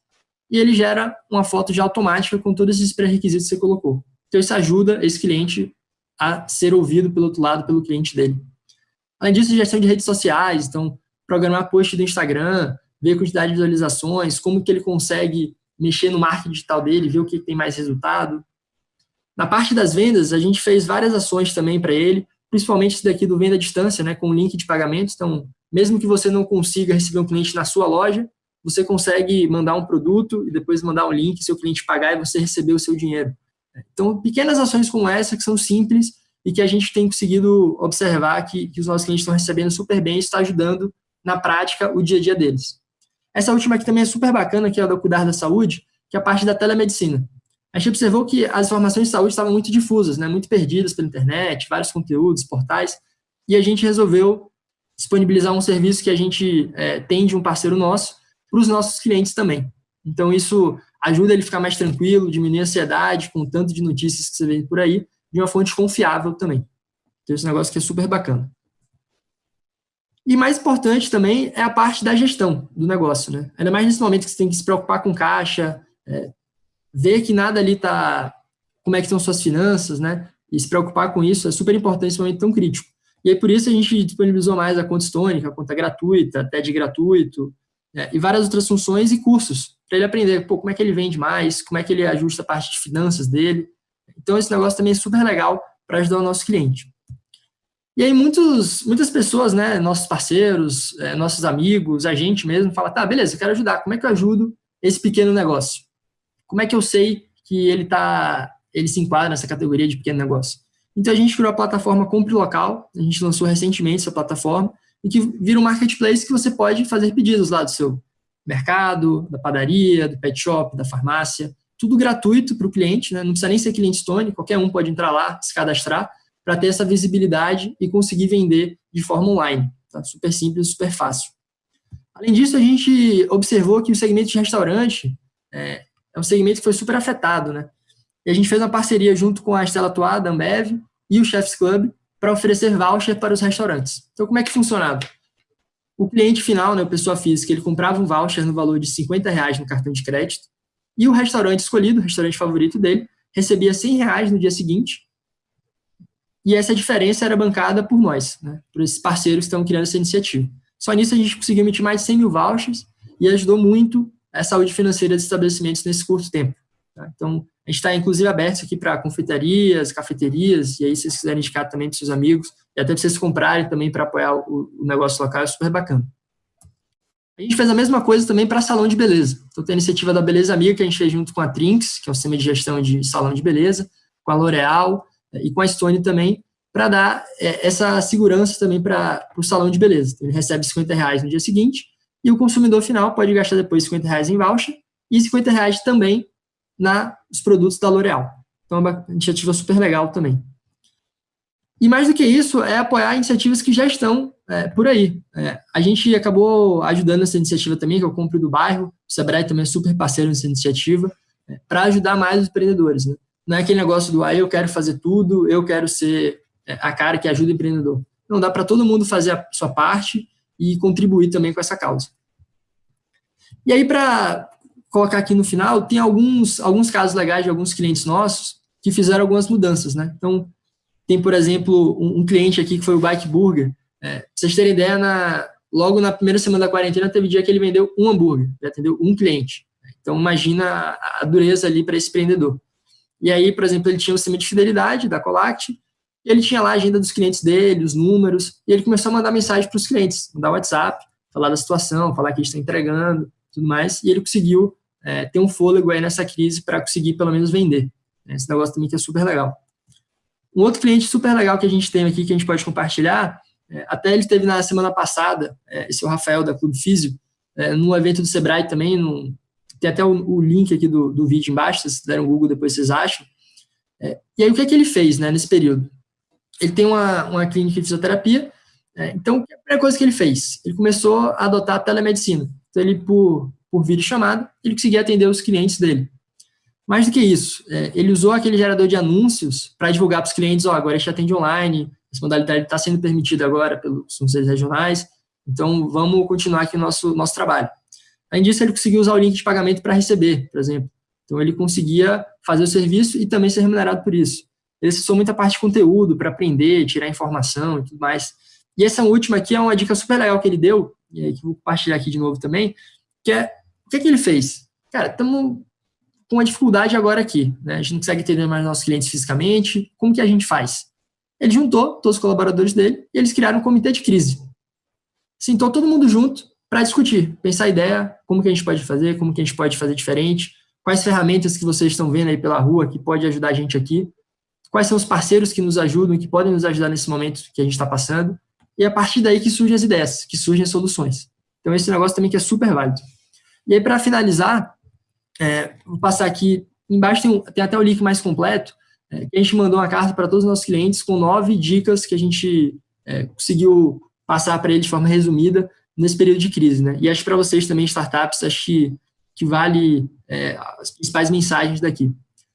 e ele gera uma foto já automática com todos esses pré-requisitos que você colocou. Então, isso ajuda esse cliente a ser ouvido pelo outro lado, pelo cliente dele. Além disso, gestão de redes sociais, então, programar post do Instagram, ver a quantidade de visualizações, como que ele consegue mexer no marketing digital dele, ver o que tem mais resultado. Na parte das vendas, a gente fez várias ações também para ele, principalmente esse daqui do venda à distância, né, com link de pagamento. Então, mesmo que você não consiga receber um cliente na sua loja, você consegue mandar um produto e depois mandar um link, seu cliente pagar e você receber o seu dinheiro. Então, pequenas ações como essa, que são simples e que a gente tem conseguido observar que, que os nossos clientes estão recebendo super bem e está ajudando na prática o dia a dia deles. Essa última aqui também é super bacana, que é a do Cuidar da Saúde, que é a parte da telemedicina. A gente observou que as informações de saúde estavam muito difusas, né, muito perdidas pela internet, vários conteúdos, portais, e a gente resolveu disponibilizar um serviço que a gente é, tem de um parceiro nosso, para os nossos clientes também. Então, isso ajuda ele a ficar mais tranquilo, diminuir a ansiedade com o tanto de notícias que você vê por aí, de uma fonte confiável também. Então, esse negócio que é super bacana. E mais importante também é a parte da gestão do negócio, né? Ainda mais nesse momento que você tem que se preocupar com caixa, é, ver que nada ali está, como é que estão suas finanças, né? E se preocupar com isso é super importante nesse momento tão crítico. E aí, por isso, a gente disponibilizou mais a conta estônica, a conta gratuita, de gratuito, né, e várias outras funções e cursos, para ele aprender pô, como é que ele vende mais, como é que ele ajusta a parte de finanças dele. Então, esse negócio também é super legal para ajudar o nosso cliente. E aí, muitos, muitas pessoas, né, nossos parceiros, é, nossos amigos, a gente mesmo, fala, tá, beleza, eu quero ajudar, como é que eu ajudo esse pequeno negócio? Como é que eu sei que ele tá, ele se enquadra nessa categoria de pequeno negócio? Então, a gente criou a plataforma Compre Local, a gente lançou recentemente essa plataforma, e que vira um marketplace que você pode fazer pedidos lá do seu mercado, da padaria, do pet shop, da farmácia, tudo gratuito para o cliente, né? não precisa nem ser cliente Stone, qualquer um pode entrar lá, se cadastrar, para ter essa visibilidade e conseguir vender de forma online. Tá? Super simples, super fácil. Além disso, a gente observou que o segmento de restaurante é, é um segmento que foi super afetado, né? E a gente fez uma parceria junto com a Estela Toa, da Ambev, e o Chefs Club, para oferecer voucher para os restaurantes. Então, como é que funcionava? O cliente final, né, a pessoa física, ele comprava um voucher no valor de 50 reais no cartão de crédito e o restaurante escolhido, o restaurante favorito dele, recebia 100 reais no dia seguinte e essa diferença era bancada por nós, né, por esses parceiros que estão criando essa iniciativa. Só nisso a gente conseguiu emitir mais de 100 mil vouchers e ajudou muito a saúde financeira dos estabelecimentos nesse curto tempo. Tá? Então, a gente está, inclusive, aberto aqui para confeitarias, cafeterias, e aí, se vocês quiserem indicar também para seus amigos, e até para vocês comprarem também para apoiar o, o, negócio local, é super bacana. A gente fez a mesma coisa também para salão de beleza. Então, tem a iniciativa da Beleza Amiga, que a gente fez junto com a Trinks, que é o sistema de gestão de salão de beleza, com a L'Oréal é, e com a Stone também, para dar é, essa segurança também para o salão de beleza. Então, ele recebe 50 reais no dia seguinte, e o consumidor final pode gastar depois 50 reais em voucher, e 50 reais também nos produtos da L'Oréal. Então, é uma iniciativa super legal também. E mais do que isso, é apoiar iniciativas que já estão é, por aí. É, a gente acabou ajudando essa iniciativa também, que é o Compre do Bairro, o Sebrae também é super parceiro nessa iniciativa, é, para ajudar mais os empreendedores. Né? Não é aquele negócio do, ah, eu quero fazer tudo, eu quero ser é, a cara que ajuda o empreendedor. Não, dá para todo mundo fazer a sua parte e contribuir também com essa causa. E aí, para colocar aqui no final, tem alguns, alguns casos legais de alguns clientes nossos que fizeram algumas mudanças, né? Então, tem, por exemplo, um, um cliente aqui que foi o Bike Burger. É, pra vocês terem ideia, na, logo na primeira semana da quarentena, teve dia que ele vendeu um hambúrguer, atendeu um cliente. Então, imagina a, a dureza ali para esse empreendedor. E aí, por exemplo, ele tinha o sistema de fidelidade da Colact, e ele tinha lá a agenda dos clientes dele, os números, e ele começou a mandar mensagem para os clientes, mandar WhatsApp, falar da situação, falar que a gente está entregando, tudo mais, e ele conseguiu é, ter um fôlego aí nessa crise para conseguir pelo menos vender. Esse negócio também que é super legal. Um outro cliente super legal que a gente tem aqui, que a gente pode compartilhar, é, até ele teve na semana passada, é, esse é o Rafael da Clube Físio, é, num evento do Sebrae também, tem até o, o, link aqui do, do vídeo embaixo, se vocês deram um Google depois vocês acham. É, e aí o que é que ele fez né, nesse período? Ele tem uma, uma clínica de fisioterapia, é, então a primeira coisa que ele fez? Ele começou a adotar a telemedicina. Então ele, por, por vídeo chamada, ele conseguia atender os clientes dele. Mais do que isso, é, ele usou aquele gerador de anúncios para divulgar para os clientes, ó, oh, agora a gente atende online, essa modalidade está sendo permitida agora pelos conselhos regionais, então vamos continuar aqui o nosso, nosso trabalho. Além disso, ele conseguiu usar o link de pagamento para receber, por exemplo. Então, ele conseguia fazer o serviço e também ser remunerado por isso. Ele acessou muita parte de conteúdo para aprender, tirar informação e tudo mais. E essa última aqui é uma dica super legal que ele deu, e aí que eu vou compartilhar aqui de novo também, que é, o que, é que ele fez? Cara, estamos com uma dificuldade agora aqui, né? A gente não consegue entender mais nossos clientes fisicamente, como que a gente faz? Ele juntou todos os colaboradores dele e eles criaram um comitê de crise. Sentou todo mundo junto para discutir, pensar a ideia, como que a gente pode fazer, como que a gente pode fazer diferente, quais ferramentas que vocês estão vendo aí pela rua que pode ajudar a gente aqui, quais são os parceiros que nos ajudam e que podem nos ajudar nesse momento que a gente está passando, e é a partir daí que surgem as ideias, que surgem as soluções. Então, esse negócio também que é super válido. E aí, para finalizar, é, vou passar aqui, embaixo tem, tem, até o link mais completo, é, que a gente mandou uma carta para todos os nossos clientes com nove dicas que a gente é, conseguiu passar para eles de forma resumida nesse período de crise. Né? E acho para vocês também, startups, acho que, que vale é, as principais mensagens daqui.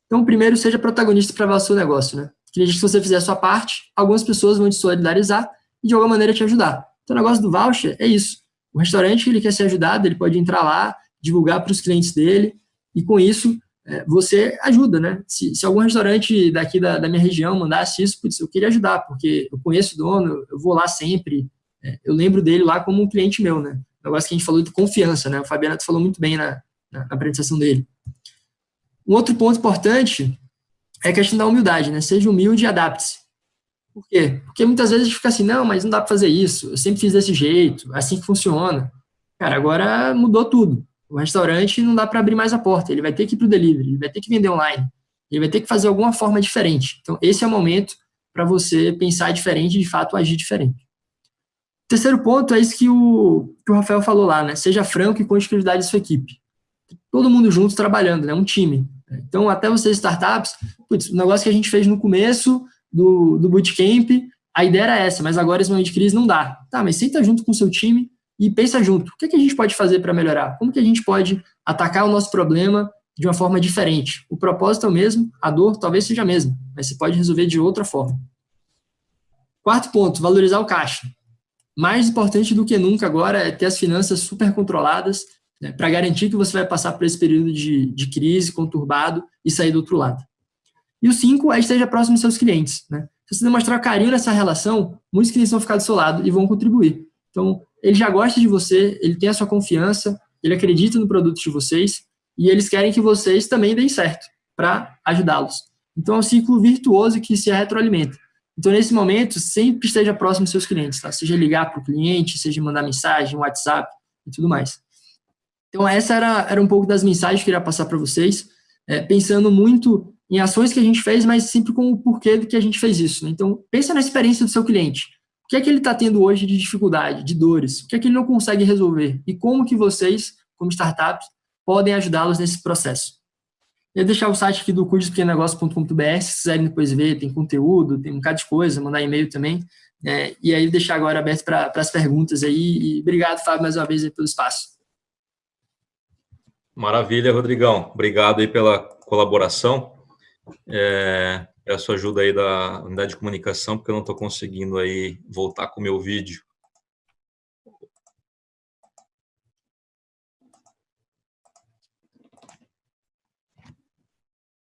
Então, primeiro, seja protagonista para o seu negócio. Né? Que se você fizer a sua parte, algumas pessoas vão te solidarizar e, de alguma maneira, te ajudar. Então, o negócio do voucher é isso. O restaurante, ele quer ser ajudado, ele pode entrar lá, divulgar para os clientes dele, e com isso, é, você ajuda, né? Se, se algum restaurante daqui da, da, minha região mandasse isso, putz, eu queria ajudar, porque eu conheço o dono, eu vou lá sempre, é, eu lembro dele lá como um cliente meu, né? O negócio que a gente falou de confiança, né? O Fabiano falou muito bem na, na, na apresentação dele. Um outro ponto importante é a questão da humildade, né? Seja humilde e adapte-se. Por quê? Porque muitas vezes a gente fica assim, não, mas não dá para fazer isso, eu sempre fiz desse jeito, é assim que funciona. Cara, agora mudou tudo. O restaurante não dá para abrir mais a porta, ele vai ter que ir para o delivery, ele vai ter que vender online, ele vai ter que fazer alguma forma diferente. Então, esse é o momento para você pensar diferente e, de fato, agir diferente. Terceiro ponto é isso que o, que o Rafael falou lá, né? Seja franco e conte credibilidade da sua equipe. Todo mundo junto trabalhando, né? Um time. Então, até vocês startups, putz, o negócio que a gente fez no começo do, do bootcamp, a ideia era essa, mas agora esse momento de crise não dá. Tá, mas senta junto com o seu time e pensa junto. O que, é que a gente pode fazer para melhorar? Como que a gente pode atacar o nosso problema de uma forma diferente? O propósito é o mesmo, a dor talvez seja a mesma, mas você pode resolver de outra forma. Quarto ponto, valorizar o caixa. Mais importante do que nunca agora é ter as finanças super controladas né, para garantir que você vai passar por esse período de, de crise conturbado e sair do outro lado. E o cinco é esteja próximo dos seus clientes. Né? Se você demonstrar carinho nessa relação, muitos clientes vão ficar do seu lado e vão contribuir. Então, ele já gosta de você, ele tem a sua confiança, ele acredita no produto de vocês e eles querem que vocês também deem certo para ajudá-los. Então, é um ciclo virtuoso que se retroalimenta. Então, nesse momento, sempre esteja próximo dos seus clientes, tá? Seja ligar para o cliente, seja mandar mensagem, WhatsApp e tudo mais. Então, essa era, era um pouco das mensagens que eu queria passar para vocês, é, pensando muito em ações que a gente fez, mas sempre com o porquê do que a gente fez isso. Né? Então, pensa na experiência do seu cliente. O que é que ele está tendo hoje de dificuldade, de dores? O que é que ele não consegue resolver? E como que vocês, como startups, podem ajudá-los nesse processo? Eu deixar o site aqui do cuidospequenegócio.com.br, se quiserem depois ver, tem conteúdo, tem um bocado de coisa, mandar e-mail também. É, e aí deixar agora aberto para as perguntas aí. E obrigado, Fábio, mais uma vez pelo espaço. Maravilha, Rodrigão. Obrigado aí pela colaboração. É, peço ajuda aí da unidade de comunicação, porque eu não estou conseguindo aí voltar com o meu vídeo.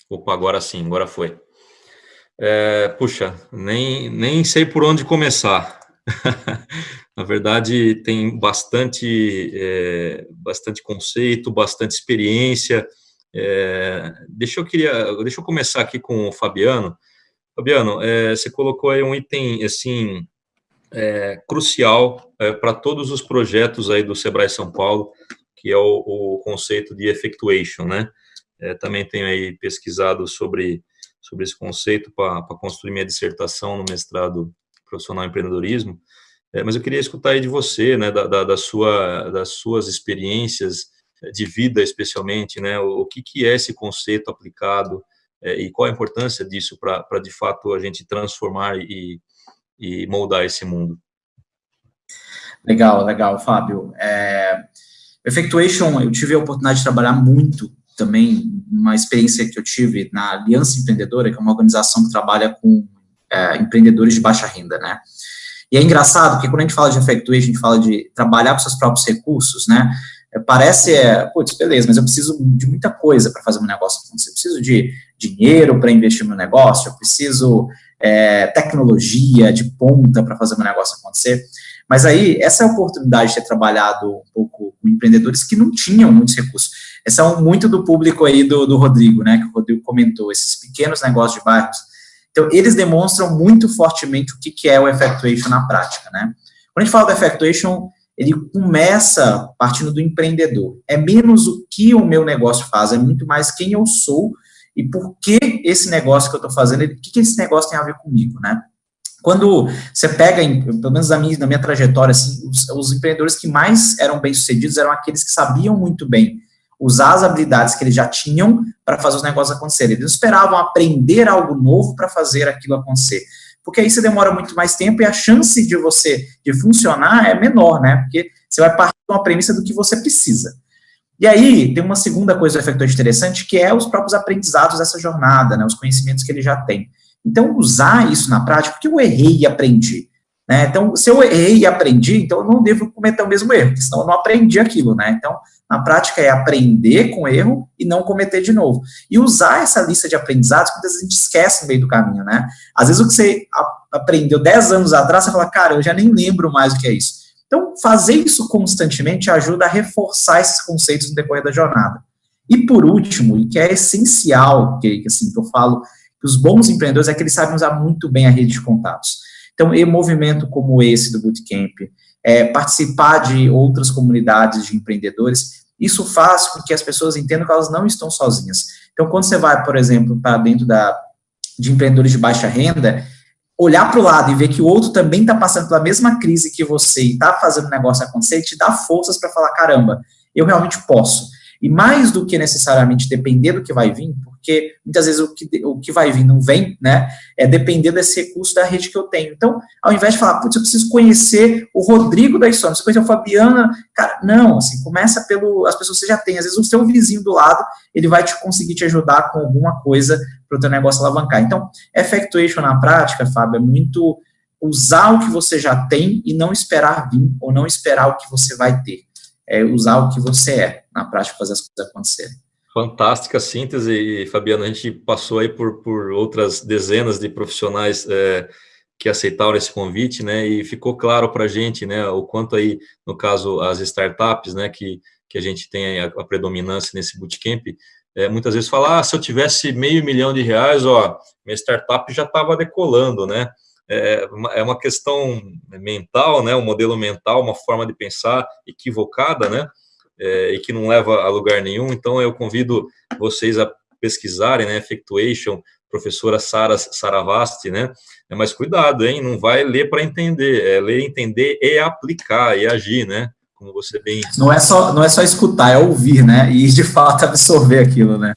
Opa, agora sim, agora foi. É, puxa, nem, nem sei por onde começar. Na verdade, tem bastante, é, bastante conceito, bastante experiência. É, deixa, eu queria, deixa eu começar aqui com o Fabiano. Fabiano, é, você colocou aí um item assim é, crucial é, para todos os projetos aí do Sebrae São Paulo, que é o, o conceito de effectuation, né? É, também tenho aí pesquisado sobre, sobre esse conceito para construir minha dissertação no mestrado profissional em empreendedorismo, é, mas eu queria escutar aí de você, né, da, da, da sua, das suas experiências de vida, especialmente, né, o, que, que é esse conceito aplicado é, e qual a importância disso para, de fato, a gente transformar e, e moldar esse mundo. Legal, legal, Fábio. É, Effectuation, eu tive a oportunidade de trabalhar muito também uma experiência que eu tive na Aliança Empreendedora, que é uma organização que trabalha com é, empreendedores de baixa renda, né? E é engraçado, porque quando a gente fala de effectuation, a gente fala de trabalhar com seus próprios recursos, né? É, parece, é, putz, beleza, mas eu preciso de muita coisa para fazer meu negócio acontecer. Eu preciso de dinheiro para investir no negócio, eu preciso é, tecnologia de ponta para fazer meu negócio acontecer. Mas aí, essa é a oportunidade de ter trabalhado um pouco com empreendedores que não tinham muitos recursos. Um, muito do público aí do, do Rodrigo, né, que o Rodrigo comentou, esses pequenos negócios de bairros. Então, eles demonstram muito fortemente o que, que é o effectuation na prática, né. Quando a gente fala do effectuation, ele começa partindo do empreendedor. É menos o que o meu negócio faz, é muito mais quem eu sou e por que esse negócio que eu estou fazendo, o que, que esse negócio tem a ver comigo, né. Quando você pega, pelo menos na minha, na minha trajetória, assim, os, os, empreendedores que mais eram bem-sucedidos eram aqueles que sabiam muito bem usar as habilidades que eles já tinham para fazer os negócios acontecerem. Eles esperavam aprender algo novo para fazer aquilo acontecer. Porque aí você demora muito mais tempo e a chance de você de funcionar é menor, né? Porque você vai partir de uma premissa do que você precisa. E aí, tem uma segunda coisa do efeito interessante, que é os próprios aprendizados dessa jornada, né? Os conhecimentos que ele já tem. Então, usar isso na prática, porque eu errei e aprendi. Né? Então, se eu errei e aprendi, então eu não devo cometer o mesmo erro, senão eu não aprendi aquilo, né? Então, na prática é aprender com erro e não cometer de novo. E usar essa lista de aprendizados, às vezes a gente esquece no meio do caminho, né? Às vezes o que você aprendeu 10 anos atrás, você fala, cara, eu já nem lembro mais o que é isso. Então, fazer isso constantemente ajuda a reforçar esses conceitos no decorrer da jornada. E por último, e que é essencial, que, assim, que eu falo, que os bons empreendedores é que eles sabem usar muito bem a rede de contatos. Então, em movimento como esse do Bootcamp, é, participar de outras comunidades de empreendedores, isso faz com que as pessoas entendam que elas não estão sozinhas. Então, quando você vai, por exemplo, para dentro da, de empreendedores de baixa renda, olhar para o lado e ver que o outro também está passando pela mesma crise que você e está fazendo o negócio acontecer, te dá forças para falar, caramba, eu realmente posso. E mais do que necessariamente depender do que vai vir, porque muitas vezes o que, o que vai vir não vem, né? É depender desse recurso da rede que eu tenho. Então, ao invés de falar, putz, eu preciso conhecer o Rodrigo da história, você conhecer o Fabiana, cara, não, assim, começa pelo, as pessoas que você já tem, às vezes o seu vizinho do lado, ele vai te conseguir te ajudar com alguma coisa para o teu negócio alavancar. Então, effectuation na prática, Fábio, é muito usar o que você já tem e não esperar vir, ou não esperar o que você vai ter é usar o que você é, na prática, fazer as coisas acontecerem. Fantástica síntese, Fabiano. A gente passou aí por, por outras dezenas de profissionais é, que aceitaram esse convite, né, e ficou claro para a gente, né, o quanto aí, no caso, as startups, né, que, que a gente tem a, a predominância nesse bootcamp, é, muitas vezes fala, ah, se eu tivesse meio milhão de reais, ó, minha startup já estava decolando, né, é, é uma questão mental, né, um modelo mental, uma forma de pensar equivocada, né, é, e que não leva a lugar nenhum, então eu convido vocês a pesquisarem, né, Effectuation, professora Sara Saravasti, né? É, mas cuidado, hein? Não vai ler para entender, é ler, entender e aplicar e agir, né? Como você bem. Não é só não é só escutar, é ouvir, né? E de fato absorver aquilo, né?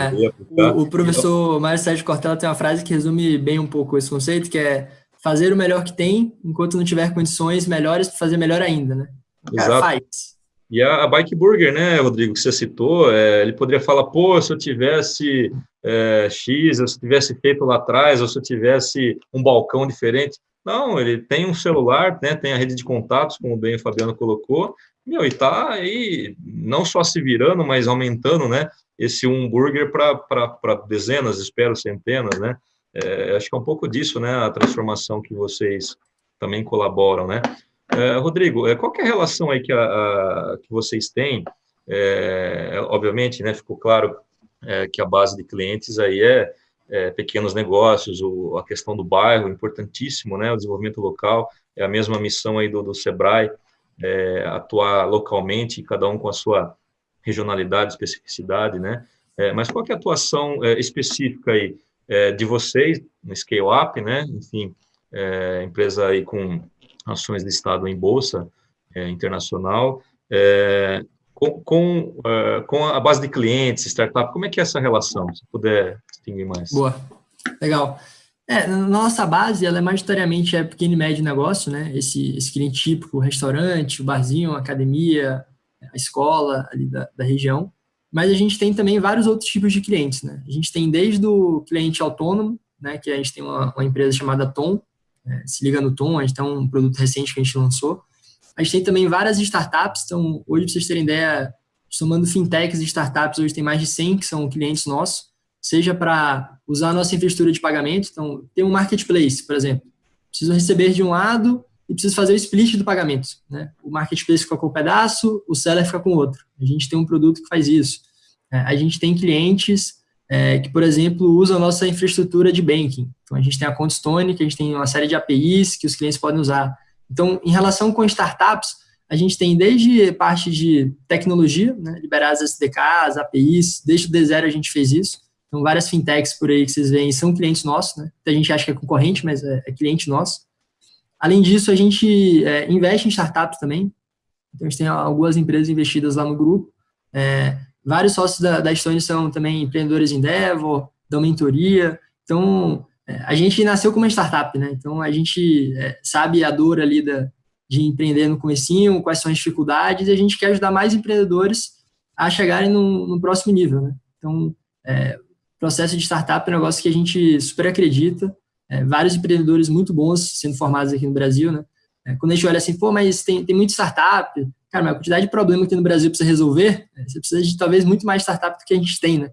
É, o, o, professor Mário Sérgio Cortella tem uma frase que resume bem um pouco esse conceito, que é fazer o melhor que tem, enquanto não tiver condições melhores para fazer melhor ainda, né? Cara, Exato. faz. E a, a, Bike Burger, né, Rodrigo, que você citou, é, ele poderia falar, pô, se eu tivesse é, X, se eu tivesse feito lá atrás, ou se eu tivesse um balcão diferente. Não, ele tem um celular, né, tem a rede de contatos, como bem o Fabiano colocou, meu, e tá aí não só se virando, mas aumentando, né, esse um burger para dezenas, espero centenas, né, é, acho que é um pouco disso, né, a transformação que vocês também colaboram, né. É, Rodrigo, é, qual é a relação aí que, a, a, que vocês têm? É, obviamente, né, ficou claro é, que a base de clientes aí é, é, pequenos negócios, o, a questão do bairro, importantíssimo, né, o desenvolvimento local, é a mesma missão aí do, do SEBRAE, atuar localmente, cada um com a sua regionalidade, especificidade, né, mas qual é a atuação específica aí de vocês no Scale Up, né, enfim, empresa aí com ações listado em bolsa é, internacional, é, com, com, com, a base de clientes, startup, como é que é essa relação? Se puder distinguir mais. Boa, legal. É, nossa base, ela é majoritariamente é pequeno e médio negócio, né? Esse, esse cliente típico, restaurante, barzinho, academia, a escola ali da, da região. Mas a gente tem também vários outros tipos de clientes, né? A gente tem desde o cliente autônomo, né? Que a gente tem uma, uma empresa chamada Tom, é, se liga no Tom, a gente tem um produto recente que a gente lançou. A gente tem também várias startups, então hoje, para vocês terem ideia, somando fintechs e startups, hoje tem mais de 100 que são clientes nossos, seja para usar a nossa infraestrutura de pagamento, então tem um marketplace, por exemplo, preciso receber de um lado e preciso fazer o split do pagamento, né? O marketplace fica com um pedaço, o seller fica com outro. A gente tem um produto que faz isso. É, a gente tem clientes é, que, por exemplo, usam a nossa infraestrutura de banking. Então, a gente tem a ContStone, que a gente tem uma série de APIs que os clientes podem usar. Então, em relação com startups, a gente tem desde parte de tecnologia, né, liberar as SDKs, APIs, desde o D0 a gente fez isso. Então, várias fintechs por aí que vocês veem são clientes nossos, né? A gente acha que é concorrente, mas é, é cliente nosso. Além disso, a gente é, investe em startups também. Então, a gente tem algumas empresas investidas lá no grupo. É, Vários sócios da, da Stone são também empreendedores em Endeavor, dão mentoria. Então, é, a gente nasceu como uma startup, né? Então, a gente é, sabe a dor ali da, de empreender no comecinho, quais são as dificuldades, e a gente quer ajudar mais empreendedores a chegarem no, no próximo nível, né? Então, é, processo de startup é um negócio que a gente super acredita. É, vários empreendedores muito bons sendo formados aqui no Brasil, né? É, quando a gente olha assim, pô, mas tem, tem muito startup, cara, mas a quantidade de problema que no Brasil precisa resolver, né, você precisa de talvez muito mais startup do que a gente tem, né?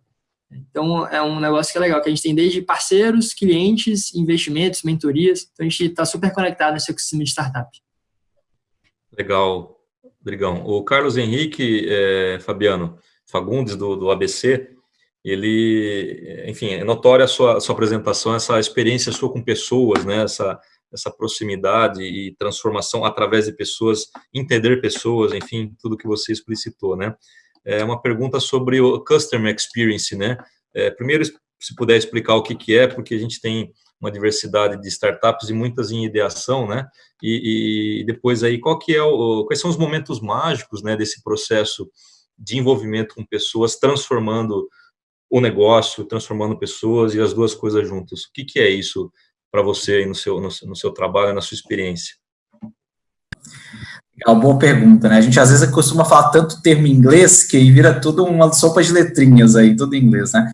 Então, é um negócio que é legal, que a gente tem desde parceiros, clientes, investimentos, mentorias. Então, a gente está super conectado nesse ecossistema de startup. Legal, Rodrigão. O Carlos Henrique, é, Fabiano, Fagundes, do, do ABC, ele, enfim, é notória a sua, a sua apresentação, essa experiência sua com pessoas, né, essa, essa proximidade e transformação através de pessoas, entender pessoas, enfim, tudo que você explicitou, né? É uma pergunta sobre o Customer Experience, né? É, primeiro, se puder explicar o que, que é, porque a gente tem uma diversidade de startups e muitas em ideação, né? E, e depois aí, qual que é o, quais são os momentos mágicos, né, desse processo de envolvimento com pessoas, transformando o negócio, transformando pessoas e as duas coisas juntas. O que, que é isso para você no seu, no, no, seu trabalho, na sua experiência? É uma boa pergunta, né? A gente às vezes costuma falar tanto termo em inglês que vira tudo uma sopa de letrinhas aí, tudo em inglês, né?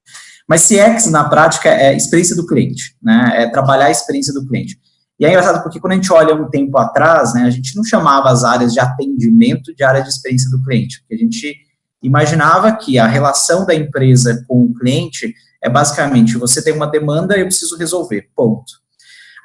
Mas CX, na prática, é experiência do cliente, né? É trabalhar a experiência do cliente. E é engraçado porque quando a gente olha um tempo atrás, né, a gente não chamava as áreas de atendimento de área de experiência do cliente, porque a gente imaginava que a relação da empresa com o cliente é basicamente, você tem uma demanda, eu preciso resolver, ponto.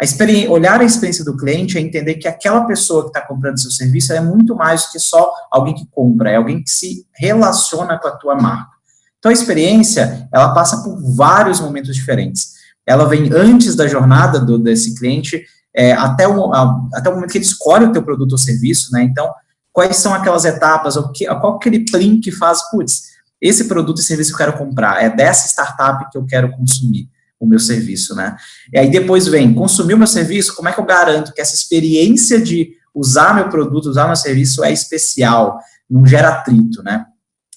A olhar a experiência do cliente é entender que aquela pessoa que está comprando seu serviço é muito mais do que só alguém que compra, é alguém que se relaciona com a tua marca. Então, a experiência, ela passa por vários momentos diferentes. Ela vem antes da jornada do, desse cliente, é, até, o, a, até o momento que ele escolhe o teu produto ou serviço, né? Então, quais são aquelas etapas, o que, qual aquele plim que faz, putz, esse produto e serviço que eu quero comprar, é dessa startup que eu quero consumir o meu serviço, né? E aí depois vem, consumir o meu serviço, como é que eu garanto que essa experiência de usar meu produto, usar meu serviço é especial, não gera atrito, né?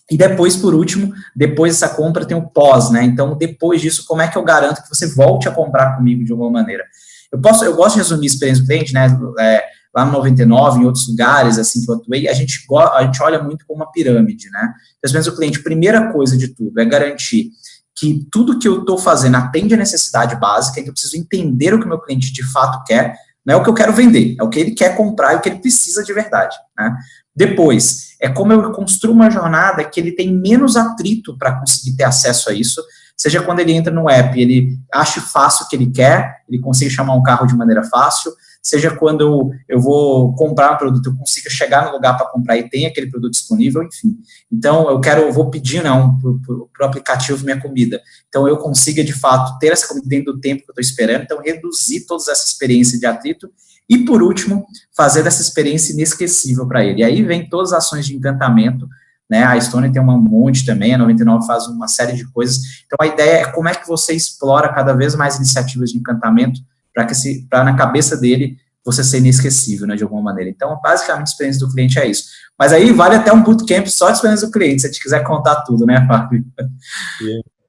E depois, por último, depois dessa compra tem o pós, né? Então, depois disso, como é que eu garanto que você volte a comprar comigo de alguma maneira? Eu posso, eu gosto de resumir a experiência do cliente, né? É, lá no 99, em outros lugares, assim, que eu atuei, a gente, a gente olha muito como uma pirâmide, né? Então, às vezes o cliente, primeira coisa de tudo, é garantir que tudo que eu estou fazendo atende a necessidade básica, que eu preciso entender o que o meu cliente de fato quer, não é o que eu quero vender, é o que ele quer comprar e o que ele precisa de verdade. Né? Depois, é como eu construo uma jornada que ele tem menos atrito para conseguir ter acesso a isso, seja quando ele entra no app, ele acha fácil o que ele quer, ele consegue chamar um carro de maneira fácil, seja quando eu, eu vou comprar um produto, eu consiga chegar no lugar para comprar e tem aquele produto disponível, enfim. Então, eu quero, eu vou pedir não, para o aplicativo minha comida. Então, eu consiga, de fato, ter essa comida dentro do tempo que eu estou esperando, então, reduzir toda essa experiência de atrito e, por último, fazer dessa experiência inesquecível para ele. E aí vem todas as ações de encantamento, né? A Stone tem um monte também, a 99 faz uma série de coisas. Então, a ideia é como é que você explora cada vez mais iniciativas de encantamento para que se, para na cabeça dele você ser inesquecível, né, de alguma maneira. Então, basicamente, a experiência do cliente é isso. Mas aí vale até um bootcamp só de experiência do cliente, se a gente quiser contar tudo, né, Fábio?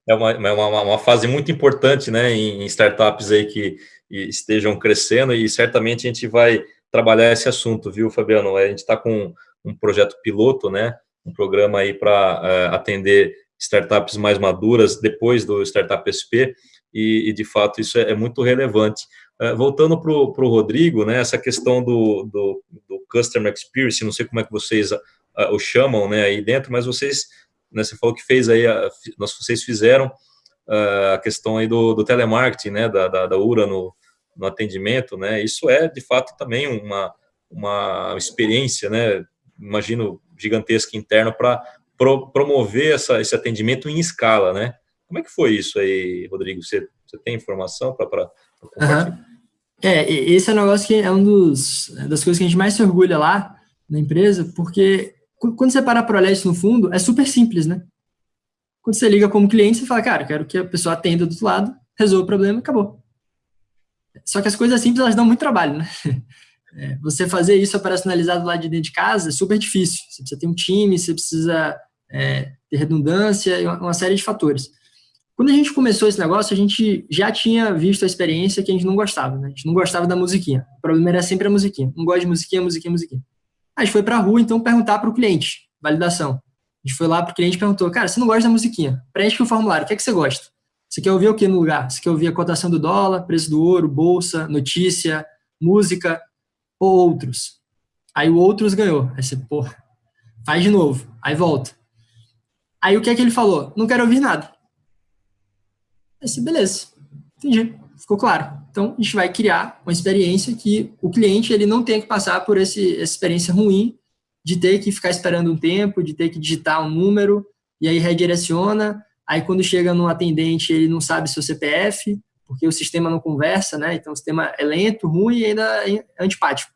É uma, é uma, uma fase muito importante, né, em startups aí que estejam crescendo e certamente a gente vai trabalhar esse assunto, viu, Fabiano? A gente está com um projeto piloto, né, um programa aí para uh, eh, atender startups mais maduras depois do Startup SP, e, e de fato isso é, é muito relevante. Uh, voltando para o Rodrigo, né, essa questão do, do, do, Customer Experience, não sei como é que vocês uh, o chamam né, aí dentro, mas vocês, né, você falou que fez aí, a, vocês fizeram uh, a questão aí do, do telemarketing, né, da, da, da, URA no, no atendimento, né, isso é de fato também uma, uma experiência, né, imagino, gigantesca interna para pro, promover essa, esse atendimento em escala, né, como é que foi isso aí, Rodrigo? Você, você tem informação para compartilhar? Uhum. É, esse é um negócio que é um dos das coisas que a gente mais se orgulha lá na empresa, porque quando você para para olhar isso no fundo, é super simples, né? Quando você liga como cliente, você fala, cara, quero que a pessoa atenda do outro lado, resolva o problema e acabou. Só que as coisas simples, elas dão muito trabalho, né? É, você fazer isso operacionalizado lá de dentro de casa é super difícil. Você precisa ter um time, você precisa é, ter redundância uma série de fatores. Quando a gente começou esse negócio, a gente já tinha visto a experiência que a gente não gostava, né? A gente não gostava da musiquinha. O problema era sempre a musiquinha. Não gosta de musiquinha, musiquinha, musiquinha. A gente foi para rua, então, perguntar para o cliente, validação. A gente foi lá para o cliente e perguntou, cara, você não gosta da musiquinha? Preenche o formulário, o que, é que você gosta? Você quer ouvir o que no lugar? Você quer ouvir a cotação do dólar, preço do ouro, bolsa, notícia, música ou outros? Aí o outros ganhou. Aí você, pô, faz de novo. Aí volta. Aí o que é que ele falou? Não quero ouvir nada. Esse, beleza, entendi, ficou claro. Então, a gente vai criar uma experiência que o cliente ele não tenha que passar por esse, essa experiência ruim de ter que ficar esperando um tempo, de ter que digitar um número, e aí redireciona, aí quando chega no atendente ele não sabe seu CPF, porque o sistema não conversa, né? Então o sistema é lento, ruim e ainda é antipático.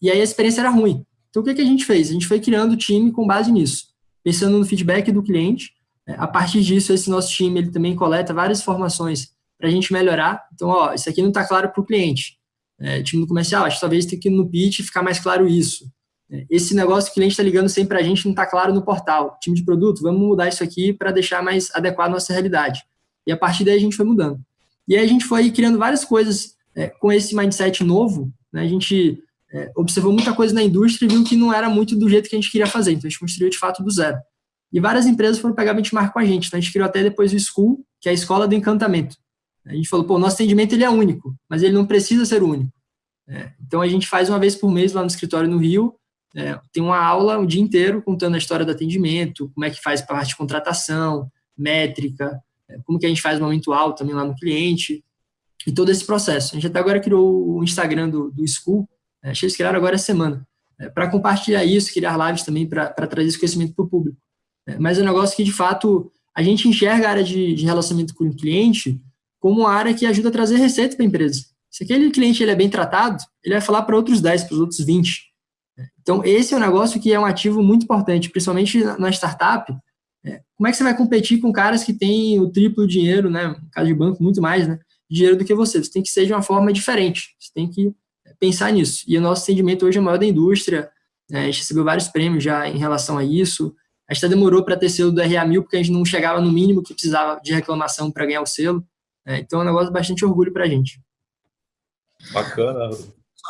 E aí a experiência era ruim. Então o que, que a gente fez? A gente foi criando o time com base nisso, pensando no feedback do cliente a partir disso, esse nosso time ele também coleta várias informações para a gente melhorar. Então, ó, isso aqui não está claro para o cliente. É, time do comercial, acho que talvez tenha que ir no pitch ficar mais claro isso. É, esse negócio que o cliente está ligando sempre para a gente não está claro no portal. Time de produto, vamos mudar isso aqui para deixar mais adequado à nossa realidade. E a partir daí a gente foi mudando. E aí a gente foi criando várias coisas é, com esse mindset novo. Né, a gente é, observou muita coisa na indústria e viu que não era muito do jeito que a gente queria fazer. Então a gente construiu de fato do zero. E várias empresas foram pegar benchmark com a gente. Então, a gente criou até depois o School, que é a escola do encantamento. A gente falou, pô, nosso atendimento ele é único, mas ele não precisa ser único. É, então, a gente faz uma vez por mês lá no escritório no Rio, é, tem uma aula o dia inteiro contando a história do atendimento, como é que faz parte de contratação, métrica, é, como que a gente faz momento alto também lá no cliente. e todo esse processo. A gente até agora criou o Instagram do, do School, é, eles criaram agora essa semana, é, para compartilhar isso, criar lives também para trazer esse conhecimento para o público. É, mas é um negócio que, de fato, a gente enxerga a área de, de relacionamento com o cliente como uma área que ajuda a trazer receita para a empresa. Se aquele cliente ele é bem tratado, ele vai falar para outros 10, para os outros 20. Então, esse é um negócio que é um ativo muito importante, principalmente na startup. É, como é que você vai competir com caras que têm o triplo dinheiro, né, no caso de banco, muito mais, né, dinheiro do que você? Você tem que ser de uma forma diferente, você tem que pensar nisso. E o nosso atendimento hoje é maior da indústria, né, a gente recebeu vários prêmios já em relação a isso. A gente até demorou para ter selo do RA1000, porque a gente não chegava no mínimo que precisava de reclamação para ganhar o selo. É, então é um negócio de bastante orgulho para a gente. Bacana.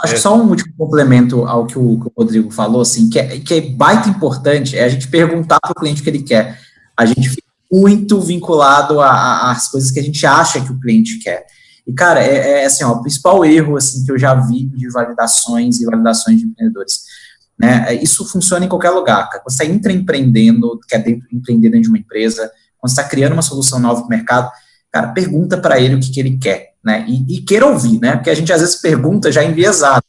Acho que só um último complemento ao que o, que o, Rodrigo falou, assim, que é, que é baita importante, é a gente perguntar para o cliente o que ele quer. A gente fica muito vinculado às coisas que a gente acha que o cliente quer. E, cara, é, é, assim, ó, o principal erro, assim, que eu já vi de validações e validações de empreendedores, né, isso funciona em qualquer lugar, cara. Quando você está empreendendo, quer dentro, empreender dentro de uma empresa, quando você está criando uma solução nova para o mercado, cara, pergunta para ele o que, que ele quer né? E, e queira ouvir, né? Porque a gente às vezes pergunta já enviesado.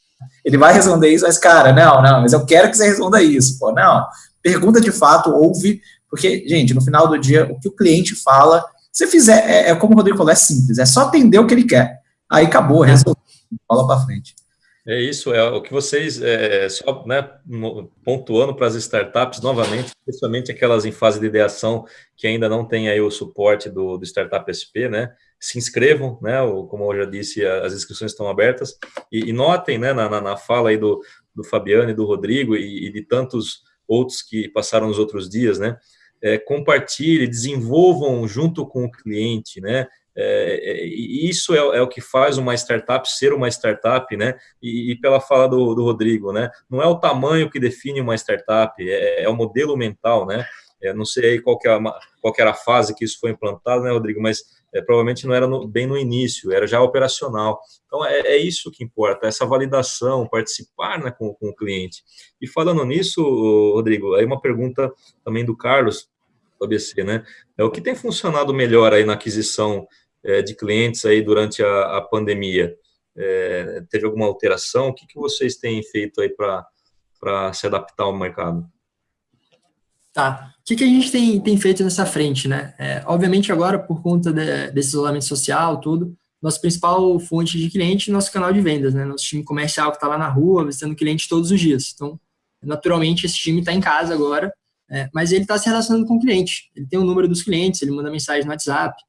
Ele vai responder isso, mas, cara, não, não, mas eu quero que você responda isso, pô, não. Pergunta de fato, ouve, porque, gente, no final do dia, o que o cliente fala, se fizer, é, é como o Rodrigo falou, é simples, é só atender o que ele quer. Aí acabou, resolveu, fala para frente. É isso, é o que vocês, é, só né, pontuando para as startups novamente, especialmente aquelas em fase de ideação que ainda não tem aí o suporte do, do Startup SP, né? Se inscrevam, né? Como eu já disse, as inscrições estão abertas e, e notem, né, na, na, fala aí do, do Fabiano e do Rodrigo e, e de tantos outros que passaram nos outros dias, né? É, compartilhe, desenvolvam junto com o cliente, né? É, é isso é, é, o que faz uma startup ser uma startup, né? E, e pela fala do, do, Rodrigo, né? Não é o tamanho que define uma startup, é, é o modelo mental, né? Não sei qual, que é qual que era a fase que isso foi implantado, né, Rodrigo? Mas é, provavelmente não era no, bem no início, era já operacional. Então, é, é, isso que importa, essa validação, participar né, com, com, o cliente. E falando nisso, Rodrigo, aí uma pergunta também do Carlos, do ABC, né? É, o que tem funcionado melhor aí na aquisição de clientes aí durante a, a pandemia? É, teve alguma alteração? O que, que vocês têm feito aí para se adaptar ao mercado? Tá. O que, que a gente tem, tem feito nessa frente, né? É, obviamente agora, por conta de, desse isolamento social, tudo, nossa principal fonte de cliente é nosso canal de vendas, né? Nosso time comercial que está lá na rua, visitando cliente todos os dias. Então, naturalmente, esse time está em casa agora, é, mas ele está se relacionando com o cliente. Ele tem o número dos clientes, ele manda mensagem no WhatsApp, é,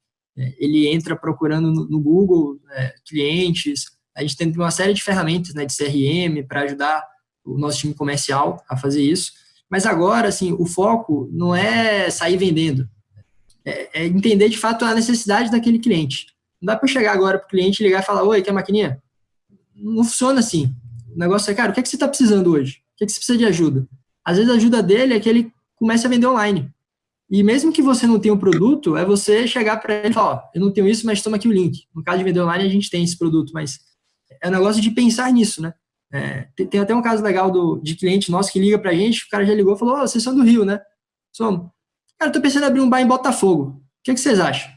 ele entra procurando no, no Google é, clientes. A gente tem uma série de ferramentas né, de CRM para ajudar o nosso time comercial a fazer isso. Mas agora, assim, o foco não é sair vendendo, é, é entender de fato a necessidade daquele cliente. Não dá para chegar agora para o cliente ligar e falar: Oi, quer maquininha? Não funciona assim. O negócio é, cara, o que, é que você está precisando hoje? O que, é que você precisa de ajuda? Às vezes a ajuda dele é que ele comece a vender online. E mesmo que você não tenha um produto, é você chegar para ele e falar, ó, eu não tenho isso, mas toma aqui o link. No caso de vender online, a gente tem esse produto, mas é um negócio de pensar nisso, né? É, tem, tem, até um caso legal do, de cliente nosso que liga para a gente, o cara já ligou e falou, oh, vocês são do Rio, né? Somos. Cara, tô pensando em abrir um bar em Botafogo. O que, que vocês acham?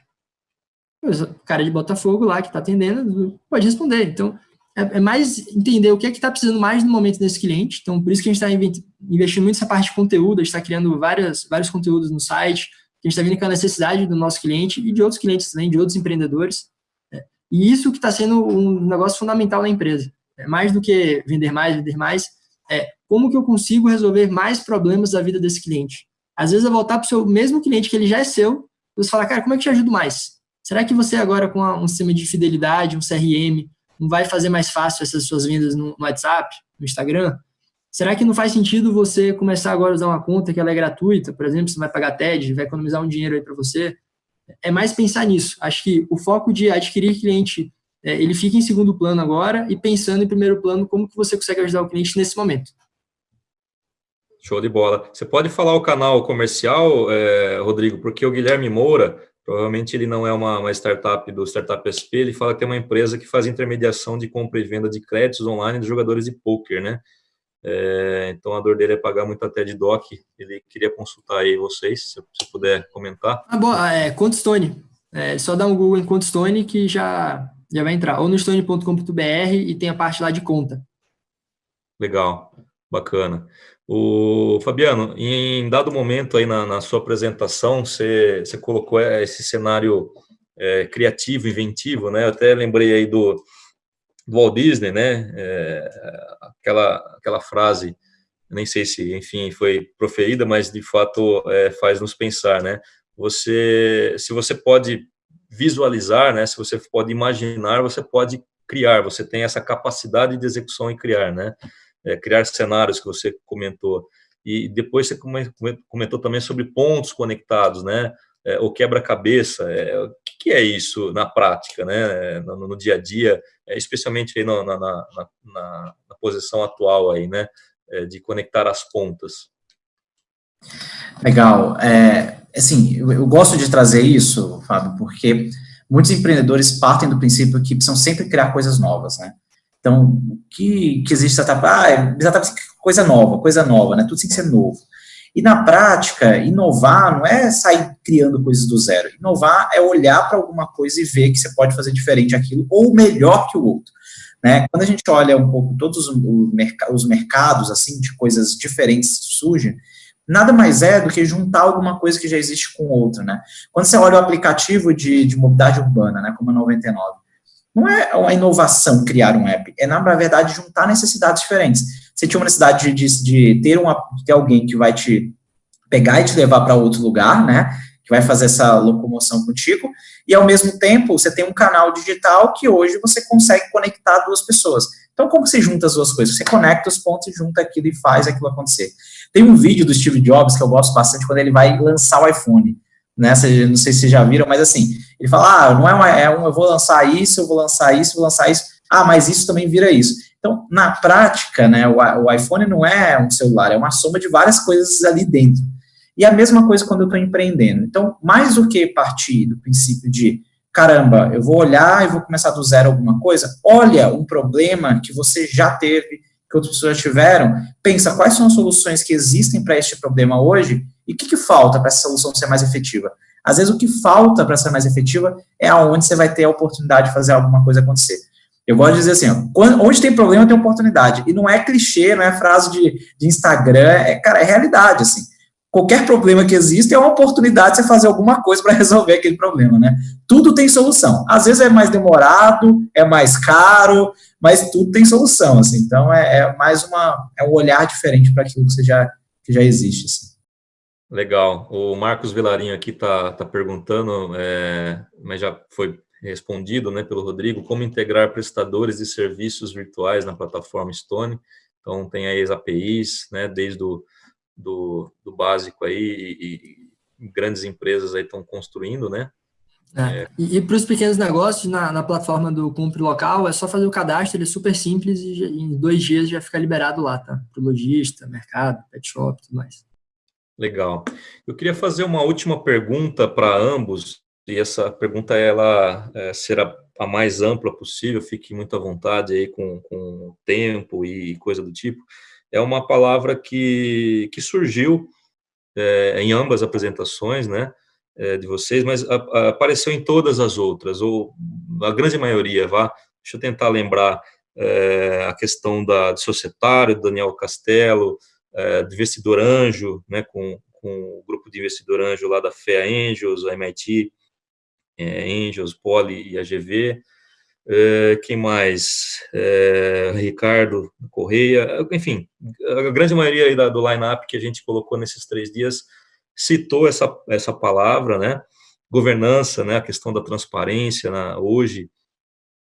O cara de Botafogo lá que está atendendo pode responder. Então, é, é, mais entender o que é que está precisando mais no momento desse cliente. Então, por isso que a gente está investindo muito nessa parte de conteúdo, a gente está criando várias, vários conteúdos no site, a gente está vendo com a necessidade do nosso cliente e de outros clientes também, de outros empreendedores. É, e isso que está sendo um negócio fundamental na empresa. É mais do que vender mais, vender mais, é como que eu consigo resolver mais problemas da vida desse cliente. Às vezes, eu voltar para o seu mesmo cliente que ele já é seu, você falar, cara, como é que eu te ajudo mais? Será que você agora com um sistema de fidelidade, um CRM, não vai fazer mais fácil essas suas vendas no WhatsApp, no Instagram? Será que não faz sentido você começar agora a usar uma conta que ela é gratuita, por exemplo, você vai pagar TED, vai economizar um dinheiro aí para você? É mais pensar nisso. Acho que o foco de adquirir cliente é, ele fica em segundo plano agora e pensando em primeiro plano como que você consegue ajudar o cliente nesse momento. Show de bola. Você pode falar o canal comercial, é, Rodrigo, porque o Guilherme Moura, provavelmente ele não é uma, uma, startup do Startup SP, ele fala que tem uma empresa que faz intermediação de compra e venda de créditos online de jogadores de poker, né? É, então a dor dele é pagar muito até de doc. Ele queria consultar aí vocês, se, se puder comentar. Ah, bom, é, Contstone. É, só dá um Google em Contstone que já já vai entrar ou no stone.com.br e tem a parte lá de conta. Legal, bacana. O Fabiano, em dado momento aí na, na sua apresentação, você, você colocou esse cenário é, criativo, inventivo, né? Eu até lembrei aí do, do Walt Disney, né? É, aquela, aquela frase, nem sei se, enfim, foi proferida, mas de fato é, faz nos pensar, né? Você, se você pode visualizar, né? Se você pode imaginar, você pode criar. Você tem essa capacidade de execução e criar, né? É, criar cenários que você comentou. E depois você comentou também sobre pontos conectados, né? É, o quebra-cabeça. É, o que é isso na prática, né? No, no dia a dia, é, especialmente aí no, na, na, na, na, posição atual aí, né? É, de conectar as pontas. Legal. É, assim, eu, eu, gosto de trazer isso, Fábio, porque muitos empreendedores partem do princípio que precisam sempre criar coisas novas, né? Então, o que, que existe startup? Ah, é startup coisa nova, coisa nova, né? Tudo tem que ser novo. E na prática, inovar não é sair criando coisas do zero. Inovar é olhar para alguma coisa e ver que você pode fazer diferente aquilo ou melhor que o outro. Né? Quando a gente olha um pouco todos os mercados assim de coisas diferentes surgem, nada mais é do que juntar alguma coisa que já existe com outra, né? Quando você olha o aplicativo de, de mobilidade urbana, né, como a 99, não é uma inovação criar um app, é, na verdade, juntar necessidades diferentes. Você tinha uma necessidade de, de, de ter, uma, de ter alguém que vai te pegar e te levar para outro lugar, né? Que vai fazer essa locomoção contigo, e ao mesmo tempo você tem um canal digital que hoje você consegue conectar duas pessoas. Então, como você junta as duas coisas? Você conecta os pontos e junta aquilo e faz aquilo acontecer. Tem um vídeo do Steve Jobs que eu gosto bastante quando ele vai lançar o iPhone. Né? Não sei se já viram, mas assim, ele fala: ah, não é, uma, é um, eu vou lançar isso, eu vou lançar isso, eu vou lançar isso. Ah, mas isso também vira isso. Então, na prática, né, o, o iPhone não é um celular, é uma soma de várias coisas ali dentro. E a mesma coisa quando eu estou empreendendo. Então, mais do que partir do princípio de caramba, eu vou olhar e vou começar do zero alguma coisa, olha um problema que você já teve, que outras pessoas já tiveram, pensa quais são as soluções que existem para este problema hoje e o que, que falta para essa solução ser mais efetiva. Às vezes o que falta para ser mais efetiva é aonde você vai ter a oportunidade de fazer alguma coisa acontecer. Eu gosto de dizer assim, ó, onde tem problema tem oportunidade. E não é clichê, não é frase de, de Instagram, é, cara, é realidade, assim. Qualquer problema que existe é uma oportunidade de você fazer alguma coisa para resolver aquele problema, né? Tudo tem solução. Às vezes é mais demorado, é mais caro, mas tudo tem solução, assim. Então é, é mais uma é um olhar diferente para aquilo que, já, que já existe. Assim. Legal. O Marcos Vilarinho aqui está tá perguntando, é, mas já foi respondido né, pelo Rodrigo, como integrar prestadores de serviços virtuais na plataforma Stone. Então, tem aí as APIs, né, desde o do, do básico aí, e, e grandes empresas aí estão construindo, né, é. É. E, e para os pequenos negócios, na, na, plataforma do Compre Local, é só fazer o cadastro, ele é super simples e em dois dias já fica liberado lá, tá? Para o lojista, mercado, pet shop e tudo mais. Legal. Eu queria fazer uma última pergunta para ambos, e essa pergunta ela é, será a mais ampla possível, fique muito à vontade aí com, com tempo e coisa do tipo. É uma palavra que, que surgiu é, em ambas apresentações, né? é, de vocês, mas a, a, apareceu em todas as outras, ou a grande maioria, vá. Deixa eu tentar lembrar a questão da, de societário, Daniel Castelo, é, investidor anjo, né, com, com o grupo de investidor anjo lá da FEA Angels, a MIT, é, Angels, Poli e AGV, é, quem mais? É, Ricardo Correia, enfim, a grande maioria da, do line-up que a gente colocou nesses três dias citou essa, essa palavra, né? Governança, né? A questão da transparência, hoje,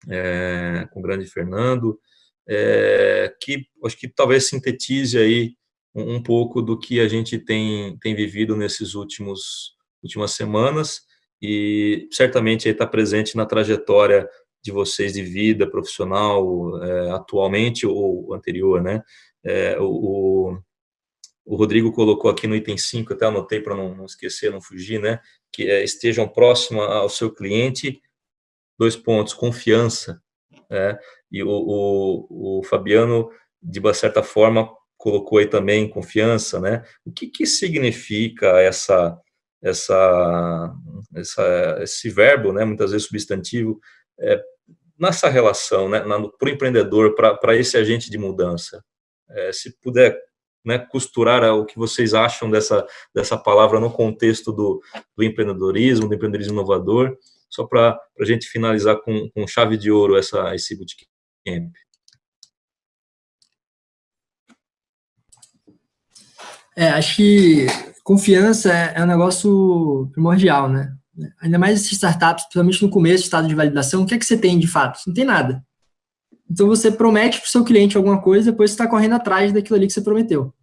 é, com o grande Fernando, é, que acho que talvez sintetize aí um, um, pouco do que a gente tem, tem vivido nesses últimos últimas semanas e certamente está presente na trajetória de vocês de vida profissional é, atualmente ou anterior, né? É, o, o Rodrigo colocou aqui no item 5, até anotei para não, não, esquecer, não fugir, né? Que é, estejam próximos ao seu cliente, dois pontos, confiança. Né? E o, o, o, Fabiano, de uma certa forma, colocou aí também confiança, né? O que, que significa essa, essa, essa, esse verbo, né? Muitas vezes substantivo, é, nessa relação, né, para o empreendedor, para esse agente de mudança, é, se puder né, costurar o que vocês acham dessa, dessa palavra no contexto do, do empreendedorismo, do empreendedorismo inovador, só para a gente finalizar com, com, chave de ouro essa, esse bootcamp. É, acho que confiança é, é um negócio primordial, né? Ainda mais esses startups, principalmente no começo, estado de validação, o que é que você tem de fato? Não tem nada. Então você promete para o seu cliente alguma coisa, depois você está correndo atrás daquilo ali que você prometeu.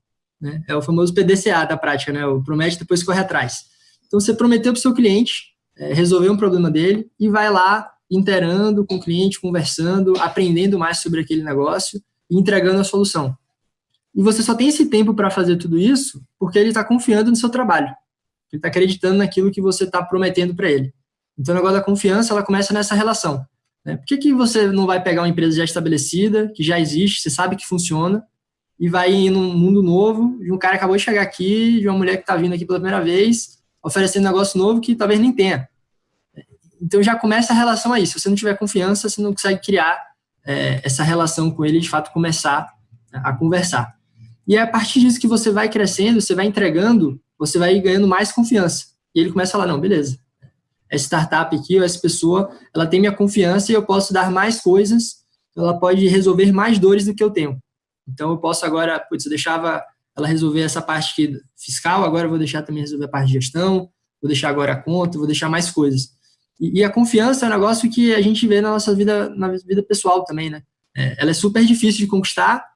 Né? É o famoso PDCA da prática, né? O promete, depois corre atrás. Então você prometeu para o seu cliente é, resolver um problema dele e vai lá interando com o cliente, conversando, aprendendo mais sobre aquele negócio e entregando a solução. E você só tem esse tempo para fazer tudo isso porque ele está confiando no seu trabalho. Ele está acreditando naquilo que você está prometendo para ele. Então, o negócio da confiança, ela começa nessa relação. Né? Por que, que você não vai pegar uma empresa já estabelecida, que já existe, você sabe que funciona, e vai ir num mundo novo, de um cara acabou de chegar aqui, de uma mulher que está vindo aqui pela primeira vez, oferecendo um negócio novo que talvez nem tenha. Então, já começa a relação aí. Se você não tiver confiança, você não consegue criar é, essa relação com ele de fato, começar a conversar. E é a partir disso que você vai crescendo, você vai entregando, você vai ganhando mais confiança. E ele começa a falar, não, beleza, essa startup aqui, ou essa pessoa, ela tem minha confiança e eu posso dar mais coisas, ela pode resolver mais dores do que eu tenho. Então, eu posso agora, putz, eu deixava ela resolver essa parte fiscal, agora eu vou deixar também resolver a parte de gestão, vou deixar agora a conta, vou deixar mais coisas. E, e a confiança é um negócio que a gente vê na nossa vida, na vida pessoal também, né? É, ela é super difícil de conquistar,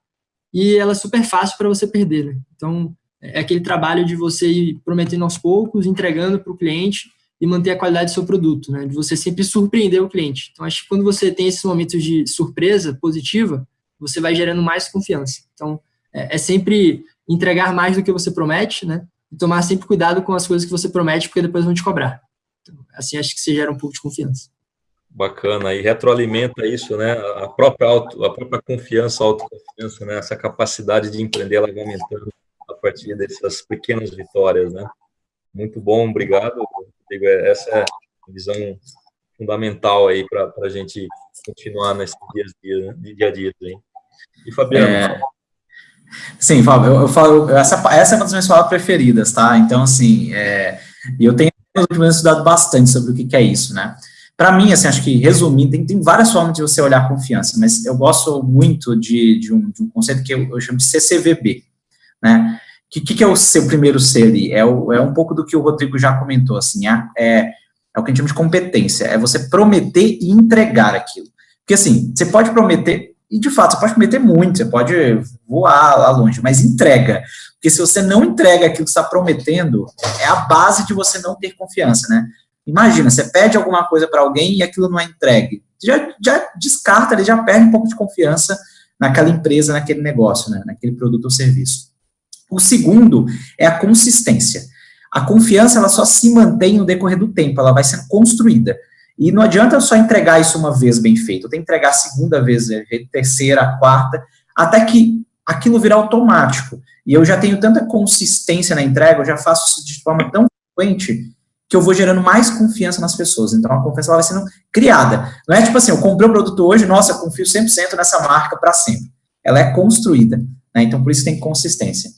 e ela é super fácil para você perder. Né? Então, é aquele trabalho de você ir prometendo aos poucos, entregando para o cliente e manter a qualidade do seu produto, né? de você sempre surpreender o cliente. Então, acho que quando você tem esses momentos de surpresa positiva, você vai gerando mais confiança. Então, é, é sempre entregar mais do que você promete, né? E tomar sempre cuidado com as coisas que você promete, porque depois vão te cobrar. Então, assim, acho que você gera um pouco de confiança. Bacana, e retroalimenta isso, né? A própria, auto, a própria confiança, autoconfiança, né? Essa capacidade de empreender, ela vai aumentando a partir dessas pequenas vitórias, né? Muito bom, obrigado. Rodrigo. Essa é a visão fundamental aí para a gente continuar nesses dias dia, né? dia a dia. Hein? E Fabiano? É... Sim, Fábio, eu, eu, falo, essa, essa é uma das minhas palavras preferidas, tá? Então, assim, é, eu tenho nos últimos anos estudado bastante sobre o que, que é isso, né? Para mim, assim, acho que resumindo, tem, tem várias formas de você olhar confiança, mas eu gosto muito de, de, um, de um, conceito que eu, eu, chamo de CCVB, né? O que, que, que, é o seu primeiro C ali? É, o, é, um pouco do que o Rodrigo já comentou, assim, é, é, é o que a gente chama de competência, é você prometer e entregar aquilo. Porque, assim, você pode prometer, e de fato, você pode prometer muito, você pode voar lá longe, mas entrega. Porque se você não entrega aquilo que está prometendo, é a base de você não ter confiança, né? Imagina, você pede alguma coisa para alguém e aquilo não é entregue. Já, já descarta, ele já perde um pouco de confiança naquela empresa, naquele negócio, né, naquele produto ou serviço. O segundo é a consistência. A confiança ela só se mantém no decorrer do tempo, ela vai sendo construída. E não adianta só entregar isso uma vez bem feito, eu tenho que entregar a segunda vez, terceira, a quarta, até que aquilo virar automático. E eu já tenho tanta consistência na entrega, eu já faço isso de forma tão frequente que eu vou gerando mais confiança nas pessoas. Então, a confiança ela vai sendo criada. Não é tipo assim, eu comprei o produto hoje, nossa, eu confio 100% nessa marca para sempre. Ela é construída. Né? Então, por isso tem consistência.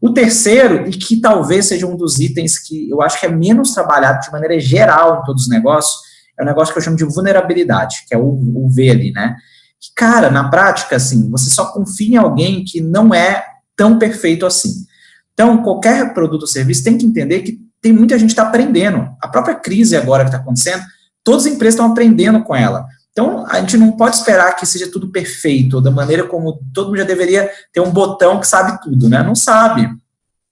O terceiro, e que talvez seja um dos itens que eu acho que é menos trabalhado de maneira geral em todos os negócios, é o um negócio que eu chamo de vulnerabilidade, que é o, o V ali, né? Que, cara, na prática, assim, você só confia em alguém que não é tão perfeito assim. Então, qualquer produto ou serviço tem que entender que tem muita gente que está aprendendo. A própria crise agora que está acontecendo, todas as empresas estão aprendendo com ela. Então, a gente não pode esperar que seja tudo perfeito, da maneira como todo mundo já deveria ter um botão que sabe tudo, né? Não sabe.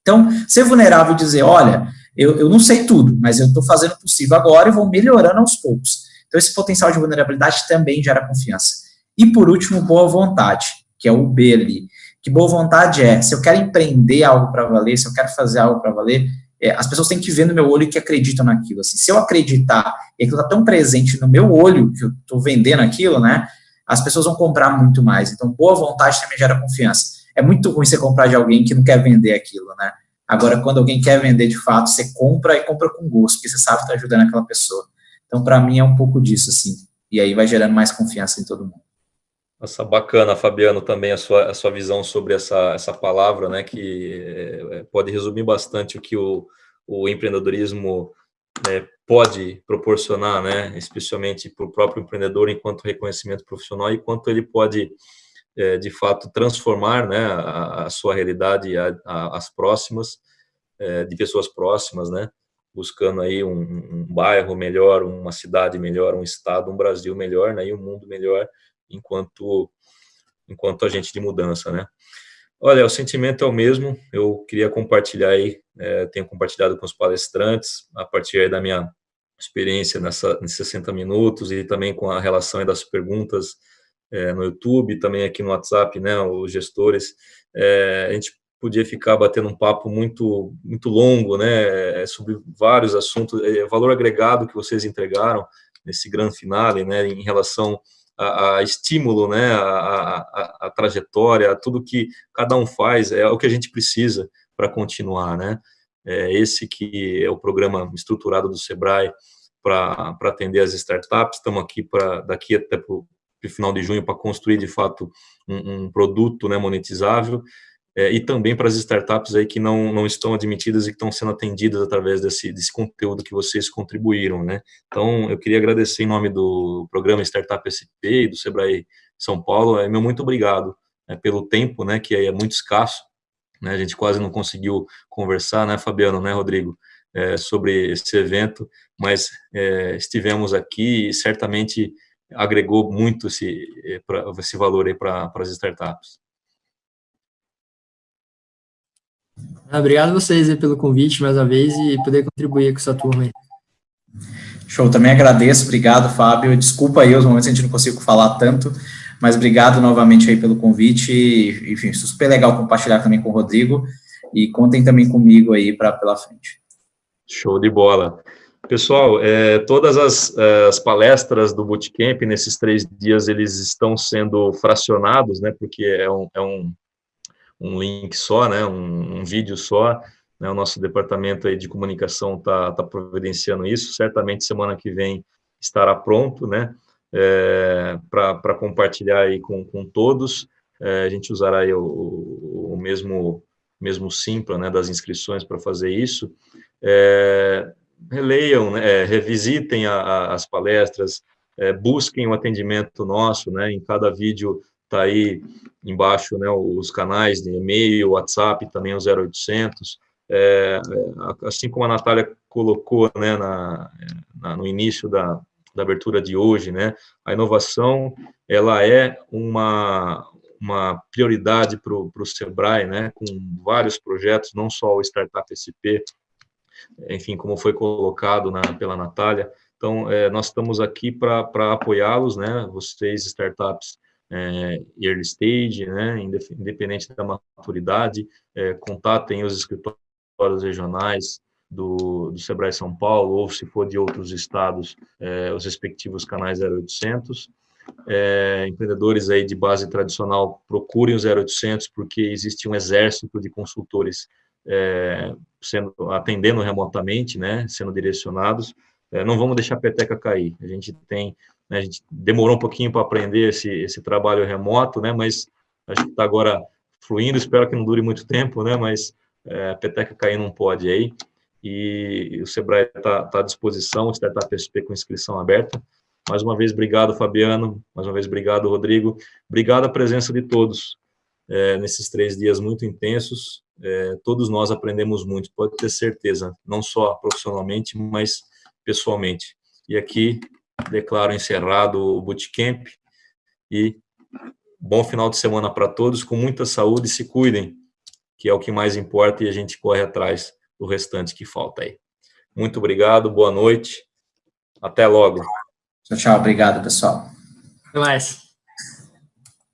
Então, ser vulnerável e dizer, olha, eu, eu não sei tudo, mas eu estou fazendo o possível agora e vou melhorando aos poucos. Então, esse potencial de vulnerabilidade também gera confiança. E, por último, boa vontade, que é o B ali. Que boa vontade é, se eu quero empreender algo para valer, se eu quero fazer algo para valer, é, as pessoas têm que ver no meu olho que acreditam naquilo. Assim, se eu acreditar e aquilo está tão presente no meu olho, que eu estou vendendo aquilo, né, as pessoas vão comprar muito mais. Então, boa vontade também gera confiança. É muito ruim você comprar de alguém que não quer vender aquilo, né? Agora, quando alguém quer vender de fato, você compra e compra com gosto, porque você sabe que está ajudando aquela pessoa. Então, para mim, é um pouco disso, assim. e aí vai gerando mais confiança em todo mundo. Nossa, bacana, Fabiano, também a sua, a sua visão sobre essa, essa palavra, né, que é, pode resumir bastante o que o, o empreendedorismo é, pode proporcionar, né, especialmente para o próprio empreendedor enquanto reconhecimento profissional e quanto ele pode, é, de fato, transformar, né, a, a sua realidade a, a, as próximas, de pessoas próximas, né, buscando aí um, um, bairro melhor, uma cidade melhor, um estado, um Brasil melhor, né, e um mundo melhor, enquanto enquanto agente de mudança, né. Olha, o sentimento é o mesmo, eu queria compartilhar aí, é, tenho compartilhado com os palestrantes, a partir da minha experiência nessa, nesses 60 minutos e também com a relação das perguntas é, no YouTube, também aqui no WhatsApp, né, os gestores, é, a gente podia ficar batendo um papo muito muito longo, né, sobre vários assuntos, é, valor agregado que vocês entregaram nesse grande finale, né, em relação a, a estímulo, né, a, a, a, trajetória, tudo que cada um faz, é o que a gente precisa para continuar, né? É esse que é o programa estruturado do Sebrae para atender as startups, estamos aqui para, daqui até para o final de junho, para construir, de fato, um, um produto né, monetizável, é, e também para as startups aí que não, não estão admitidas e que estão sendo atendidas através desse, desse conteúdo que vocês contribuíram, né? Então, eu queria agradecer em nome do programa Startup SP e do Sebrae São Paulo, é, meu muito obrigado né, pelo tempo, né, que é muito escasso, né, a gente quase não conseguiu conversar, né, Fabiano, né, Rodrigo, é, sobre esse evento, mas é, estivemos aqui e certamente agregou muito esse, é, esse valor aí para as startups. Obrigado a vocês pelo convite mais uma vez e poder contribuir com essa turma aí. Show, também agradeço, obrigado, Fábio. Desculpa aí os momentos que a gente não conseguiu falar tanto, mas obrigado novamente aí pelo convite. E, enfim, super legal compartilhar também com o Rodrigo. E contem também comigo aí para pela frente. Show de bola. Pessoal, é, todas as, as, palestras do Bootcamp, nesses três dias, eles estão sendo fracionados, né, porque é um, é um um link só, né, um, um vídeo só, né, o nosso departamento aí de comunicação está tá providenciando isso, certamente semana que vem estará pronto, né, é, para compartilhar aí com, com todos, é, a gente usará aí o, o, mesmo, mesmo Simpla, né, das inscrições para fazer isso, é, releiam, né, é, revisitem a, a, as palestras, é, busquem o atendimento nosso, né, em cada vídeo está aí embaixo né, os canais de e-mail, WhatsApp, também o 0800. É, é, assim como a Natália colocou né, na, na, no início da, da abertura de hoje, né, a inovação ela é uma, uma prioridade para o Sebrae, né, com vários projetos, não só o Startup SP, enfim, como foi colocado na, pela Natália. Então, é, nós estamos aqui para apoiá-los, né, vocês, startups, é, early stage, né, independente da maturidade, é, contatem os escritórios regionais do, do Sebrae São Paulo, ou se for de outros estados, é, os respectivos canais 0800. É, empreendedores aí de base tradicional, procurem o 0800, porque existe um exército de consultores é, sendo atendendo remotamente, né, sendo direcionados. É, não vamos deixar a peteca cair. A gente tem né, a gente demorou um pouquinho para aprender esse, esse trabalho remoto, né, mas a gente está agora fluindo, espero que não dure muito tempo, né, mas é, a peteca cair não pode aí, e o Sebrae está tá à disposição, o Startup SP com inscrição aberta. Mais uma vez, obrigado, Fabiano, mais uma vez, obrigado, Rodrigo, obrigado a presença de todos é, nesses três dias muito intensos, é, todos nós aprendemos muito, pode ter certeza, não só profissionalmente, mas pessoalmente. E aqui declaro encerrado o bootcamp e bom final de semana para todos, com muita saúde, se cuidem, que é o que mais importa e a gente corre atrás do restante que falta aí. Muito obrigado, boa noite, até logo. Tchau, tchau, obrigado, pessoal. Até mais.